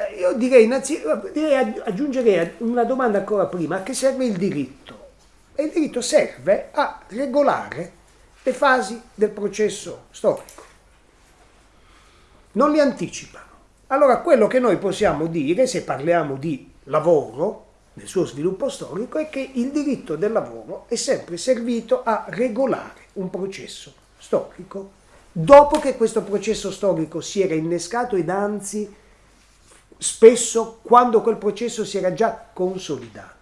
Eh, io direi, innanzi, direi, aggiungerei una domanda ancora prima, a che serve il diritto? E il diritto serve a regolare le fasi del processo storico. Non li anticipano. Allora quello che noi possiamo dire, se parliamo di lavoro, nel suo sviluppo storico è che il diritto del lavoro è sempre servito a regolare un processo storico dopo che questo processo storico si era innescato ed anzi spesso quando quel processo si era già consolidato.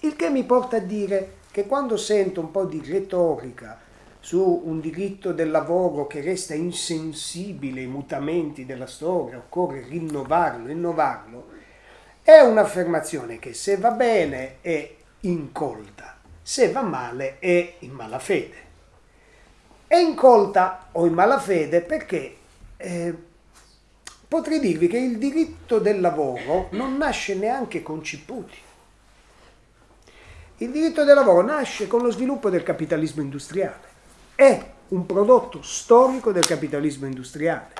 Il che mi porta a dire che quando sento un po' di retorica su un diritto del lavoro che resta insensibile ai mutamenti della storia, occorre rinnovarlo, innovarlo, è un'affermazione che se va bene è incolta, se va male è in malafede. È incolta o in malafede perché eh, potrei dirvi che il diritto del lavoro non nasce neanche con Ciputi. Il diritto del lavoro nasce con lo sviluppo del capitalismo industriale. È un prodotto storico del capitalismo industriale.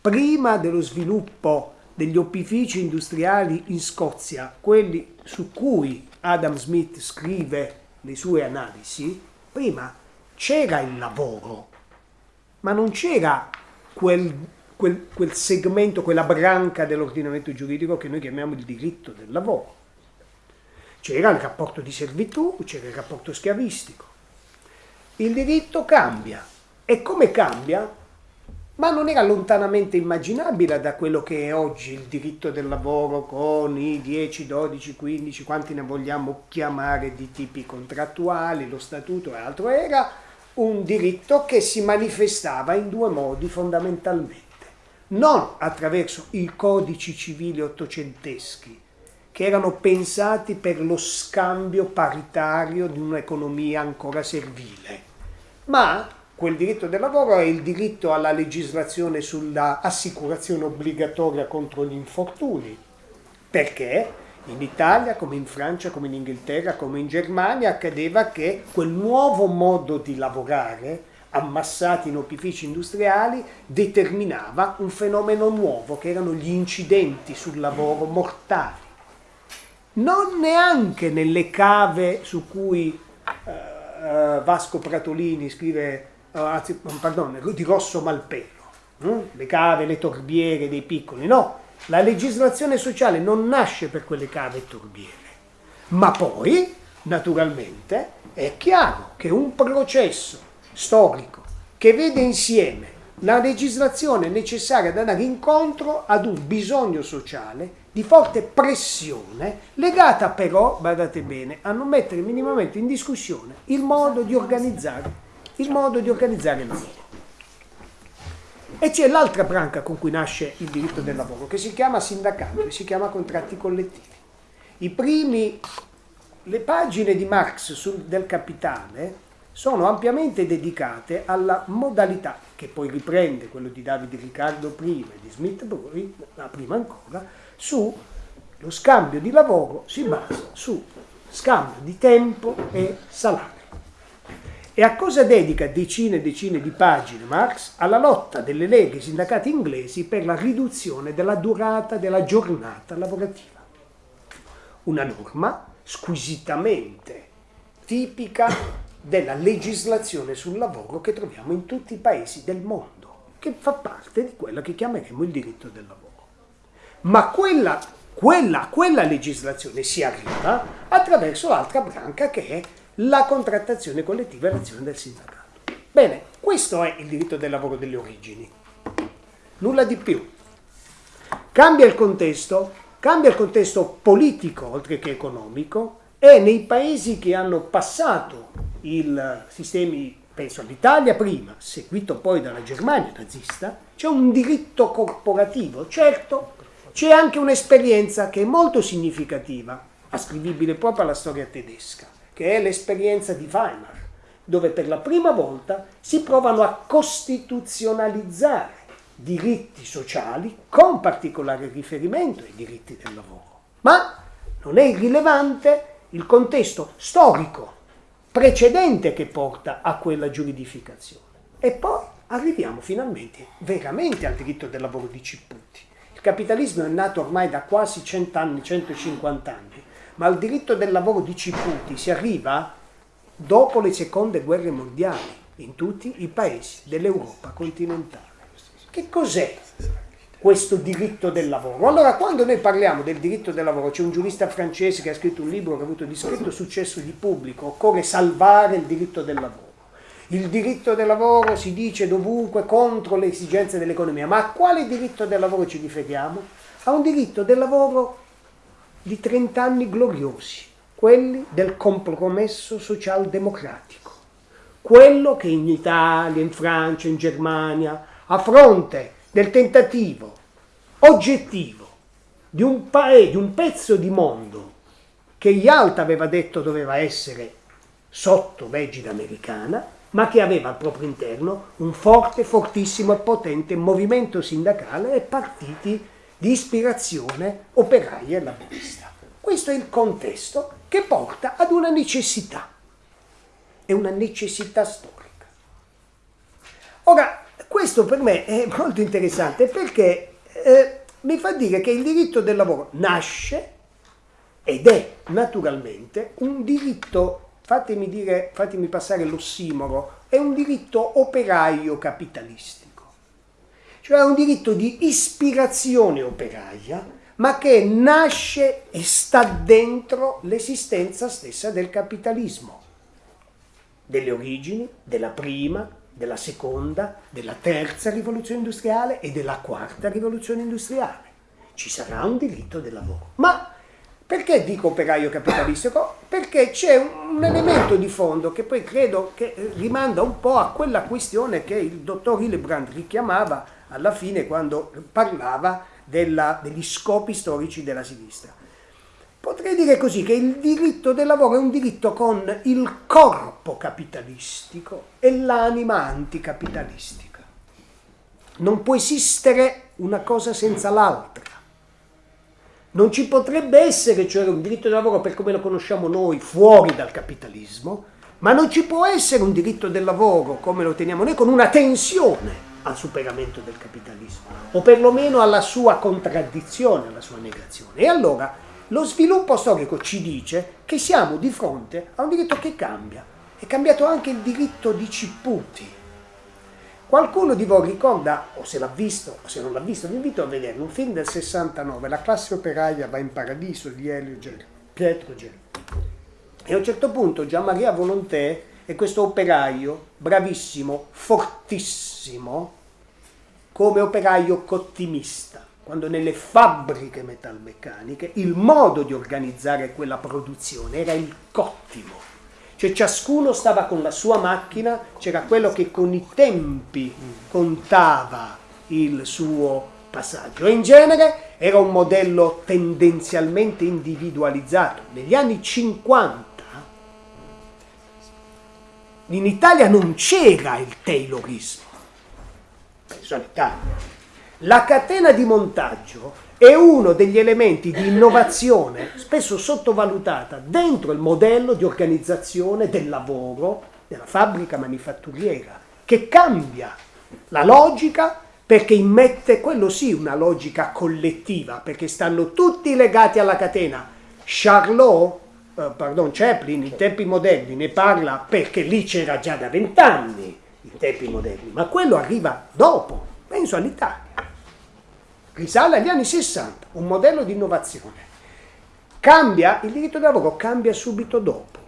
Prima dello sviluppo degli opifici industriali in Scozia, quelli su cui Adam Smith scrive le sue analisi, prima c'era il lavoro, ma non c'era quel, quel, quel segmento, quella branca dell'ordinamento giuridico che noi chiamiamo il diritto del lavoro. C'era il rapporto di servitù, c'era il rapporto schiavistico. Il diritto cambia. E come cambia? ma non era lontanamente immaginabile da quello che è oggi il diritto del lavoro con i 10, 12, 15, quanti ne vogliamo chiamare di tipi contrattuali, lo statuto e altro, era un diritto che si manifestava in due modi fondamentalmente, non attraverso i codici civili ottocenteschi, che erano pensati per lo scambio paritario di un'economia ancora servile, ma quel diritto del lavoro è il diritto alla legislazione sulla assicurazione obbligatoria contro gli infortuni. Perché? In Italia, come in Francia, come in Inghilterra, come in Germania, accadeva che quel nuovo modo di lavorare, ammassati in opifici industriali, determinava un fenomeno nuovo, che erano gli incidenti sul lavoro mortali. Non neanche nelle cave su cui uh, Vasco Pratolini scrive eh, anzi, pardon, di Rosso Malpelo, no? le cave, le torbiere dei piccoli, no, la legislazione sociale non nasce per quelle cave e torbiere, ma poi, naturalmente, è chiaro che un processo storico che vede insieme la legislazione necessaria ad andare incontro ad un bisogno sociale di forte pressione, legata però, badate bene, a non mettere minimamente in discussione il modo di organizzare il modo di organizzare il lavoro. E c'è l'altra branca con cui nasce il diritto del lavoro, che si chiama sindacato e si chiama contratti collettivi. I primi le pagine di Marx sul, del Capitale sono ampiamente dedicate alla modalità, che poi riprende quello di Davide Riccardo prima e di Smith prima ancora, su lo scambio di lavoro si basa su scambio di tempo e salario. E a cosa dedica decine e decine di pagine Marx? Alla lotta delle leghe sindacati inglesi per la riduzione della durata della giornata lavorativa. Una norma squisitamente tipica della legislazione sul lavoro che troviamo in tutti i paesi del mondo, che fa parte di quella che chiameremo il diritto del lavoro. Ma quella quella, quella legislazione si arriva attraverso l'altra branca che è la contrattazione collettiva e l'azione del sindacato. Bene, questo è il diritto del lavoro delle origini. Nulla di più. Cambia il contesto, cambia il contesto politico oltre che economico e nei paesi che hanno passato i sistemi, penso all'Italia prima, seguito poi dalla Germania nazista, c'è un diritto corporativo, certo c'è anche un'esperienza che è molto significativa, ascrivibile proprio alla storia tedesca, che è l'esperienza di Weimar, dove per la prima volta si provano a costituzionalizzare diritti sociali con particolare riferimento ai diritti del lavoro. Ma non è irrilevante il contesto storico precedente che porta a quella giuridificazione. E poi arriviamo finalmente veramente al diritto del lavoro di Cipputi capitalismo è nato ormai da quasi 100 anni, 150 anni, ma al diritto del lavoro di Ciputi si arriva dopo le seconde guerre mondiali in tutti i paesi dell'Europa continentale. Che cos'è questo diritto del lavoro? Allora, quando noi parliamo del diritto del lavoro, c'è un giurista francese che ha scritto un libro che ha avuto discreto successo di pubblico, occorre salvare il diritto del lavoro. Il diritto del lavoro si dice dovunque contro le esigenze dell'economia, ma a quale diritto del lavoro ci riferiamo? A un diritto del lavoro di 30 anni gloriosi, quelli del compromesso socialdemocratico, quello che in Italia, in Francia, in Germania, a fronte del tentativo oggettivo di un, paese, di un pezzo di mondo che Yalta aveva detto doveva essere sotto l'egida americana, ma che aveva al proprio interno un forte, fortissimo e potente movimento sindacale e partiti di ispirazione operaia e laburista. Questo è il contesto che porta ad una necessità, è una necessità storica. Ora, questo per me è molto interessante perché eh, mi fa dire che il diritto del lavoro nasce ed è naturalmente un diritto fatemi, dire, fatemi passare l'ossimoro, è un diritto operaio capitalistico, cioè un diritto di ispirazione operaia, ma che nasce e sta dentro l'esistenza stessa del capitalismo, delle origini, della prima, della seconda, della terza rivoluzione industriale e della quarta rivoluzione industriale. Ci sarà un diritto del lavoro. Ma perché dico operaio capitalistico? Perché c'è un elemento di fondo che poi credo che rimanda un po' a quella questione che il dottor Hillebrand richiamava alla fine quando parlava della, degli scopi storici della sinistra. Potrei dire così che il diritto del lavoro è un diritto con il corpo capitalistico e l'anima anticapitalistica. Non può esistere una cosa senza l'altra. Non ci potrebbe essere, cioè, un diritto del lavoro per come lo conosciamo noi, fuori dal capitalismo, ma non ci può essere un diritto del lavoro come lo teniamo noi con una tensione al superamento del capitalismo, o perlomeno alla sua contraddizione, alla sua negazione. E allora lo sviluppo storico ci dice che siamo di fronte a un diritto che cambia. È cambiato anche il diritto di Cipputi, Qualcuno di voi ricorda, o se l'ha visto, o se non l'ha visto, vi invito a vedere un film del 69, La classe operaia va in paradiso di Elio Gel. E a un certo punto Gian Maria Volontè è questo operaio bravissimo, fortissimo, come operaio cottimista, quando nelle fabbriche metalmeccaniche il modo di organizzare quella produzione era il cottimo cioè ciascuno stava con la sua macchina, c'era quello che con i tempi contava il suo passaggio in genere era un modello tendenzialmente individualizzato. Negli anni 50 in Italia non c'era il Taylorismo, penso all'Italia. La catena di montaggio è uno degli elementi di innovazione spesso sottovalutata dentro il modello di organizzazione del lavoro della fabbrica manifatturiera, che cambia la logica perché immette, quello sì, una logica collettiva, perché stanno tutti legati alla catena. Charlot, eh, pardon, Chaplin, in tempi moderni, ne parla perché lì c'era già da vent'anni, in tempi moderni, ma quello arriva dopo, penso all'Italia risale agli anni 60, un modello di innovazione. Cambia, il diritto del lavoro cambia subito dopo,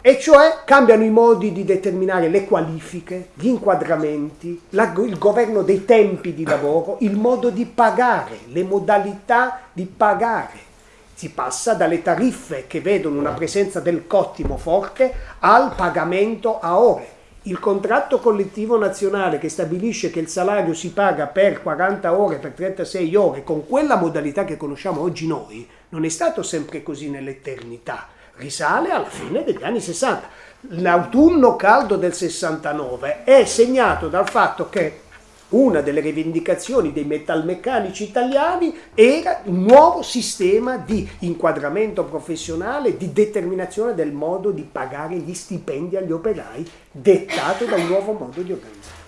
e cioè cambiano i modi di determinare le qualifiche, gli inquadramenti, la, il governo dei tempi di lavoro, il modo di pagare, le modalità di pagare. Si passa dalle tariffe che vedono una presenza del cottimo forte al pagamento a ore il contratto collettivo nazionale che stabilisce che il salario si paga per 40 ore, per 36 ore, con quella modalità che conosciamo oggi noi, non è stato sempre così nell'eternità. Risale alla fine degli anni 60. L'autunno caldo del 69 è segnato dal fatto che una delle rivendicazioni dei metalmeccanici italiani era un nuovo sistema di inquadramento professionale, di determinazione del modo di pagare gli stipendi agli operai, dettato da un nuovo modo di organizzare.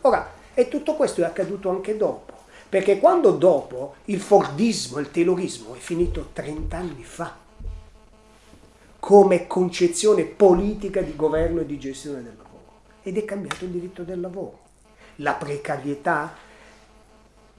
Ora, e tutto questo è accaduto anche dopo, perché quando dopo il Fordismo, il Taylorismo è finito 30 anni fa, come concezione politica di governo e di gestione del lavoro, ed è cambiato il diritto del lavoro la precarietà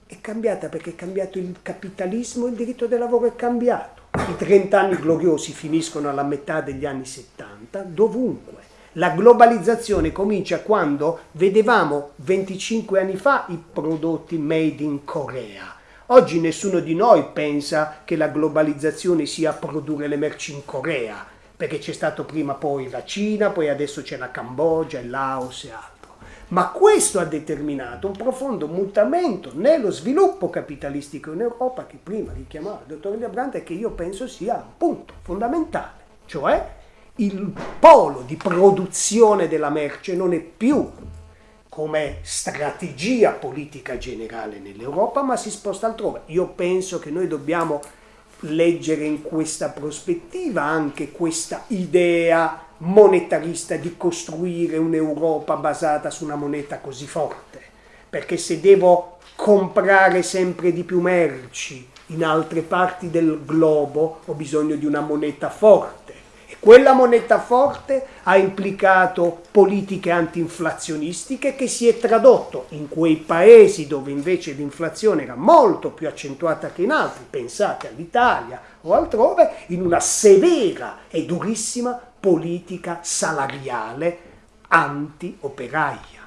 è cambiata perché è cambiato il capitalismo, il diritto del lavoro è cambiato. I 30 anni gloriosi finiscono alla metà degli anni 70, dovunque. La globalizzazione comincia quando vedevamo 25 anni fa i prodotti made in Corea. Oggi nessuno di noi pensa che la globalizzazione sia produrre le merci in Corea, perché c'è stato prima poi la Cina, poi adesso c'è la Cambogia, il Laos e altri. Ma questo ha determinato un profondo mutamento nello sviluppo capitalistico in Europa che prima richiamava il dottor Brandt e che io penso sia un punto fondamentale, cioè il polo di produzione della merce non è più come strategia politica generale nell'Europa, ma si sposta altrove. Io penso che noi dobbiamo leggere in questa prospettiva anche questa idea monetarista di costruire un'Europa basata su una moneta così forte, perché se devo comprare sempre di più merci in altre parti del globo ho bisogno di una moneta forte. Quella moneta forte ha implicato politiche antinflazionistiche che si è tradotto in quei paesi dove invece l'inflazione era molto più accentuata che in altri, pensate all'Italia o altrove, in una severa e durissima politica salariale anti-operaia.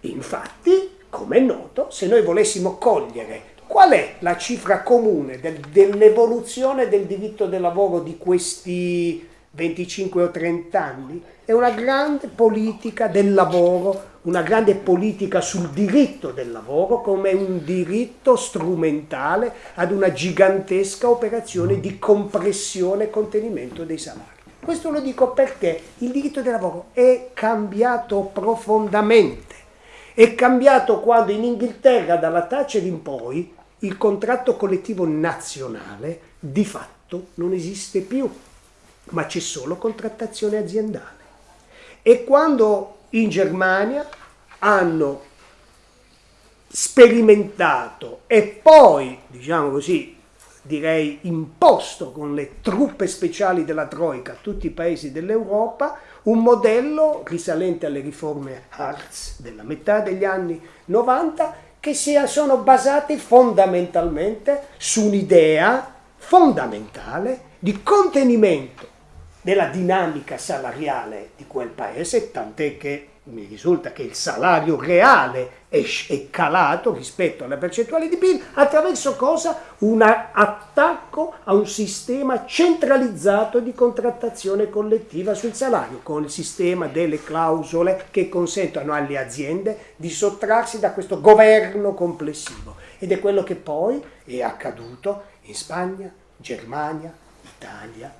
Infatti, come è noto, se noi volessimo cogliere Qual è la cifra comune del, dell'evoluzione del diritto del lavoro di questi 25 o 30 anni? È una grande politica del lavoro, una grande politica sul diritto del lavoro come un diritto strumentale ad una gigantesca operazione di compressione e contenimento dei salari. Questo lo dico perché il diritto del lavoro è cambiato profondamente. È cambiato quando in Inghilterra dalla Thatcher in poi il contratto collettivo nazionale di fatto non esiste più, ma c'è solo contrattazione aziendale. E quando in Germania hanno sperimentato e poi, diciamo così, direi imposto con le truppe speciali della Troica a tutti i paesi dell'Europa, un modello risalente alle riforme Hartz della metà degli anni 90 che sia, sono basati fondamentalmente su un'idea fondamentale di contenimento della dinamica salariale di quel paese, tant'è che mi risulta che il salario reale è, è, calato rispetto alla percentuale di PIL attraverso cosa? Un attacco a un sistema centralizzato di contrattazione collettiva sul salario, con il sistema delle clausole che consentono alle aziende di sottrarsi da questo governo complessivo. Ed è quello che poi è accaduto in Spagna, Germania, Italia.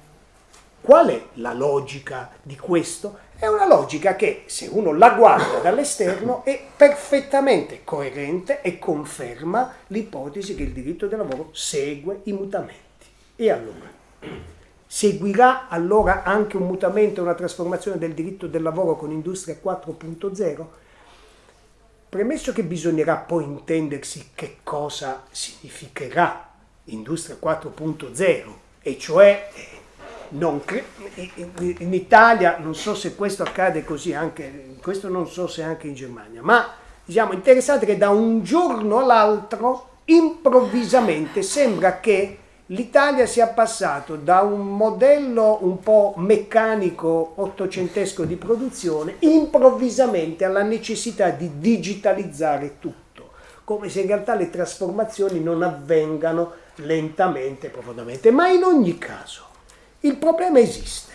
Qual è la logica di questo? È una logica che, se uno la guarda dall'esterno, è perfettamente coerente e conferma l'ipotesi che il diritto del lavoro segue i mutamenti. E allora? Seguirà allora anche un mutamento una trasformazione del diritto del lavoro con Industria 4.0? Premesso che bisognerà poi intendersi che cosa significherà Industria 4.0, e cioè in Italia, non so se questo accade così anche, questo non so se anche in Germania, ma diciamo interessante che da un giorno all'altro improvvisamente sembra che l'Italia sia passato da un modello un po' meccanico ottocentesco di produzione improvvisamente alla necessità di digitalizzare tutto, come se in realtà le trasformazioni non avvengano lentamente profondamente. Ma in ogni caso, il problema esiste.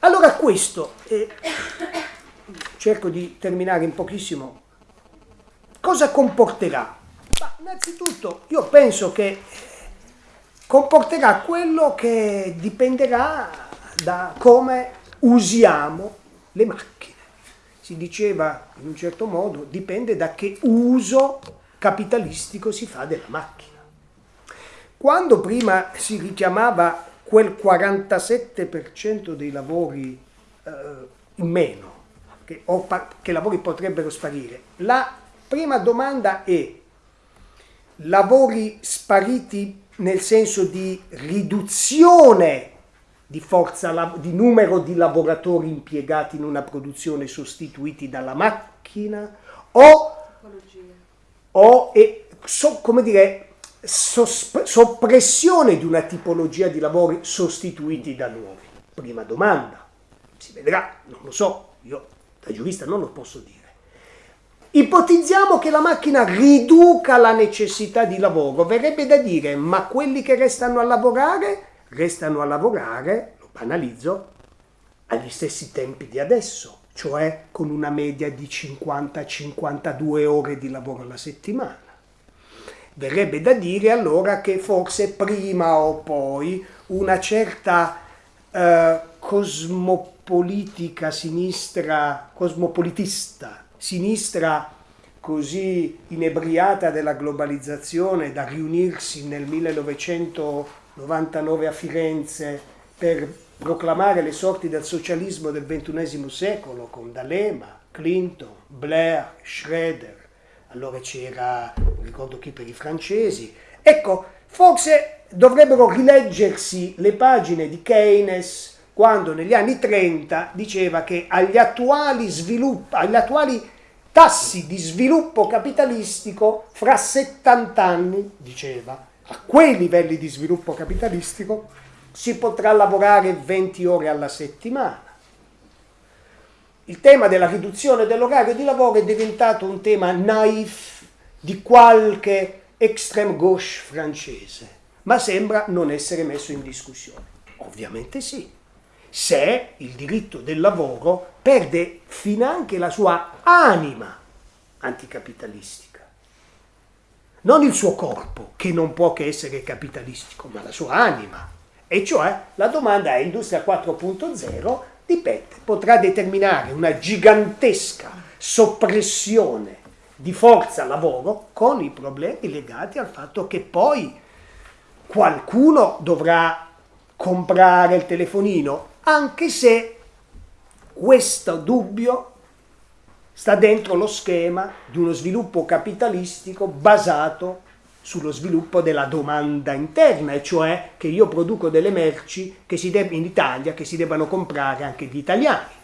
Allora questo, eh, cerco di terminare in pochissimo, cosa comporterà? Ma innanzitutto io penso che comporterà quello che dipenderà da come usiamo le macchine. Si diceva in un certo modo, dipende da che uso capitalistico si fa della macchina. Quando prima si richiamava quel 47% dei lavori eh, in meno, che, o che lavori potrebbero sparire, la prima domanda è lavori spariti nel senso di riduzione di forza, di numero di lavoratori impiegati in una produzione sostituiti dalla macchina o, o e, so, come dire, soppressione di una tipologia di lavori sostituiti da nuovi? Prima domanda, si vedrà, non lo so, io da giurista non lo posso dire. Ipotizziamo che la macchina riduca la necessità di lavoro, verrebbe da dire, ma quelli che restano a lavorare, restano a lavorare, lo banalizzo, agli stessi tempi di adesso, cioè con una media di 50-52 ore di lavoro alla settimana. Verrebbe da dire allora che forse prima o poi una certa eh, cosmopolitica sinistra, cosmopolitista, sinistra così inebriata della globalizzazione da riunirsi nel 1999 a Firenze per proclamare le sorti del socialismo del XXI secolo con D'Alema, Clinton, Blair, Schroeder, allora c'era, non ricordo chi per i francesi. Ecco, forse dovrebbero rileggersi le pagine di Keynes quando negli anni 30 diceva che agli attuali, svilupp- agli attuali tassi di sviluppo capitalistico fra 70 anni, diceva, a quei livelli di sviluppo capitalistico si potrà lavorare 20 ore alla settimana il tema della riduzione dell'orario di lavoro è diventato un tema naif di qualche extreme gauche francese, ma sembra non essere messo in discussione. Ovviamente sì, se il diritto del lavoro perde finanche la sua anima anticapitalistica. Non il suo corpo, che non può che essere capitalistico, ma la sua anima. E cioè la domanda è Industria 4.0 dipende, potrà determinare una gigantesca soppressione di forza lavoro con i problemi legati al fatto che poi qualcuno dovrà comprare il telefonino, anche se questo dubbio sta dentro lo schema di uno sviluppo capitalistico basato sullo sviluppo della domanda interna, e cioè che io produco delle merci in Italia che si debbano comprare anche gli italiani.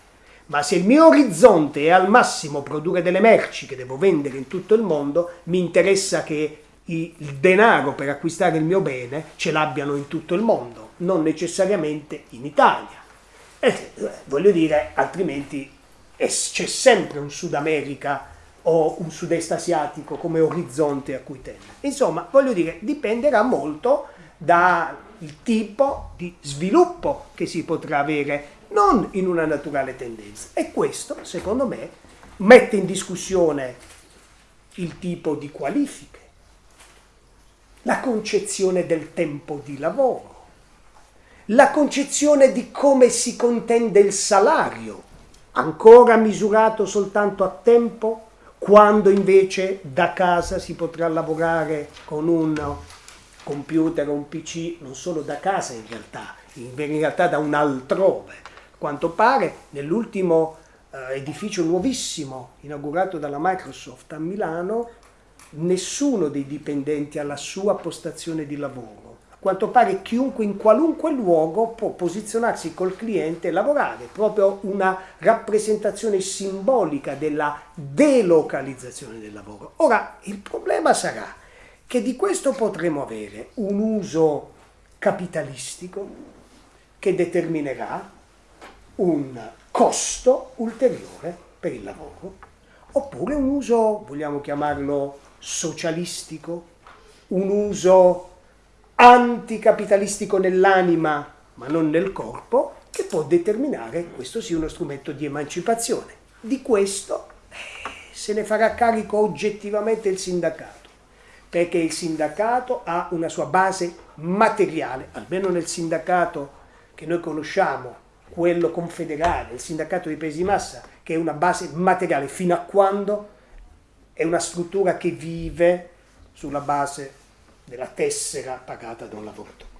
Ma se il mio orizzonte è al massimo produrre delle merci che devo vendere in tutto il mondo, mi interessa che il denaro per acquistare il mio bene ce l'abbiano in tutto il mondo, non necessariamente in Italia. E, voglio dire, altrimenti c'è sempre un Sud America o un sud-est asiatico come orizzonte a cui tende. Insomma, voglio dire, dipenderà molto dal tipo di sviluppo che si potrà avere, non in una naturale tendenza. E questo, secondo me, mette in discussione il tipo di qualifiche, la concezione del tempo di lavoro, la concezione di come si contende il salario, ancora misurato soltanto a tempo, quando invece da casa si potrà lavorare con un computer un PC, non solo da casa in realtà, in realtà da un altrove. Quanto pare nell'ultimo eh, edificio nuovissimo inaugurato dalla Microsoft a Milano, nessuno dei dipendenti ha la sua postazione di lavoro. Quanto pare chiunque in qualunque luogo può posizionarsi col cliente e lavorare, proprio una rappresentazione simbolica della delocalizzazione del lavoro. Ora, il problema sarà che di questo potremo avere un uso capitalistico che determinerà un costo ulteriore per il lavoro, oppure un uso, vogliamo chiamarlo socialistico, un uso anticapitalistico nell'anima ma non nel corpo, che può determinare questo sia uno strumento di emancipazione. Di questo eh, se ne farà carico oggettivamente il sindacato, perché il sindacato ha una sua base materiale, almeno nel sindacato che noi conosciamo quello confederale, il sindacato dei paesi di massa, che è una base materiale, fino a quando è una struttura che vive sulla base della tessera pagata da un lavoratore.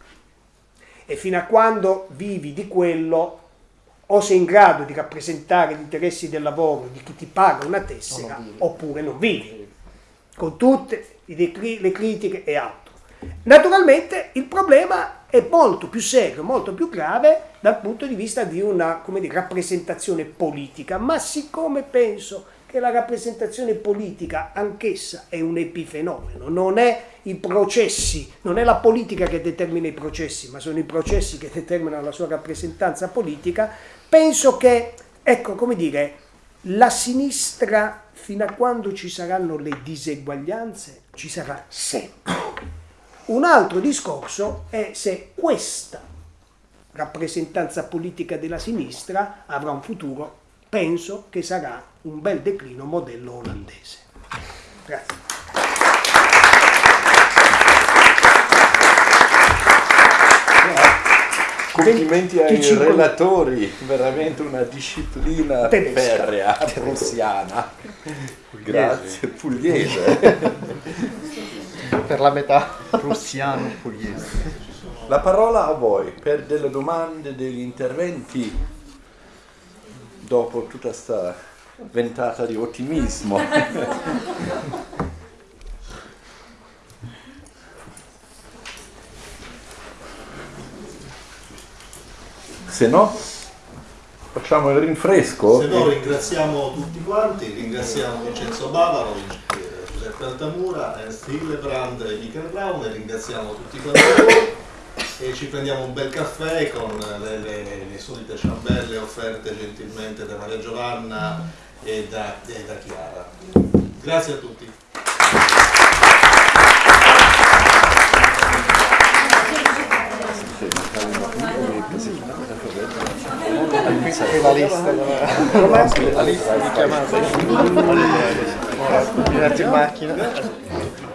E fino a quando vivi di quello, o sei in grado di rappresentare gli interessi del lavoro di chi ti paga una tessera, non oppure non vivi, con tutte le critiche e altro. Naturalmente il problema è molto più serio, molto più grave dal punto di vista di una dire, rappresentazione politica, ma siccome penso che la rappresentazione politica anch'essa è un epifenomeno, non è i processi, non è la politica che determina i processi, ma sono i processi che determinano la sua rappresentanza politica, penso che, ecco, come dire, la sinistra, fino a quando ci saranno le diseguaglianze, ci sarà sempre. Un altro discorso è se questa rappresentanza politica della sinistra avrà un futuro, penso che sarà un bel declino modello olandese. Grazie. Complimenti ai relatori, veramente una disciplina ferrea, prussiana. Grazie, pugliese. per la metà. Prussiano pugliese. La parola a voi per delle domande, degli interventi dopo tutta questa ventata di ottimismo. Se no, facciamo il rinfresco. Se no, ringraziamo tutti quanti, ringraziamo Vincenzo Bavaro, Giuseppe Altamura, Ernst Hillebrand e Michael Brown ringraziamo tutti quanti voi e ci prendiamo un bel caffè con le, le, le solite ciambelle offerte gentilmente da Maria Giovanna e da, e da Chiara. Grazie a tutti. E. Arrivati in macchina.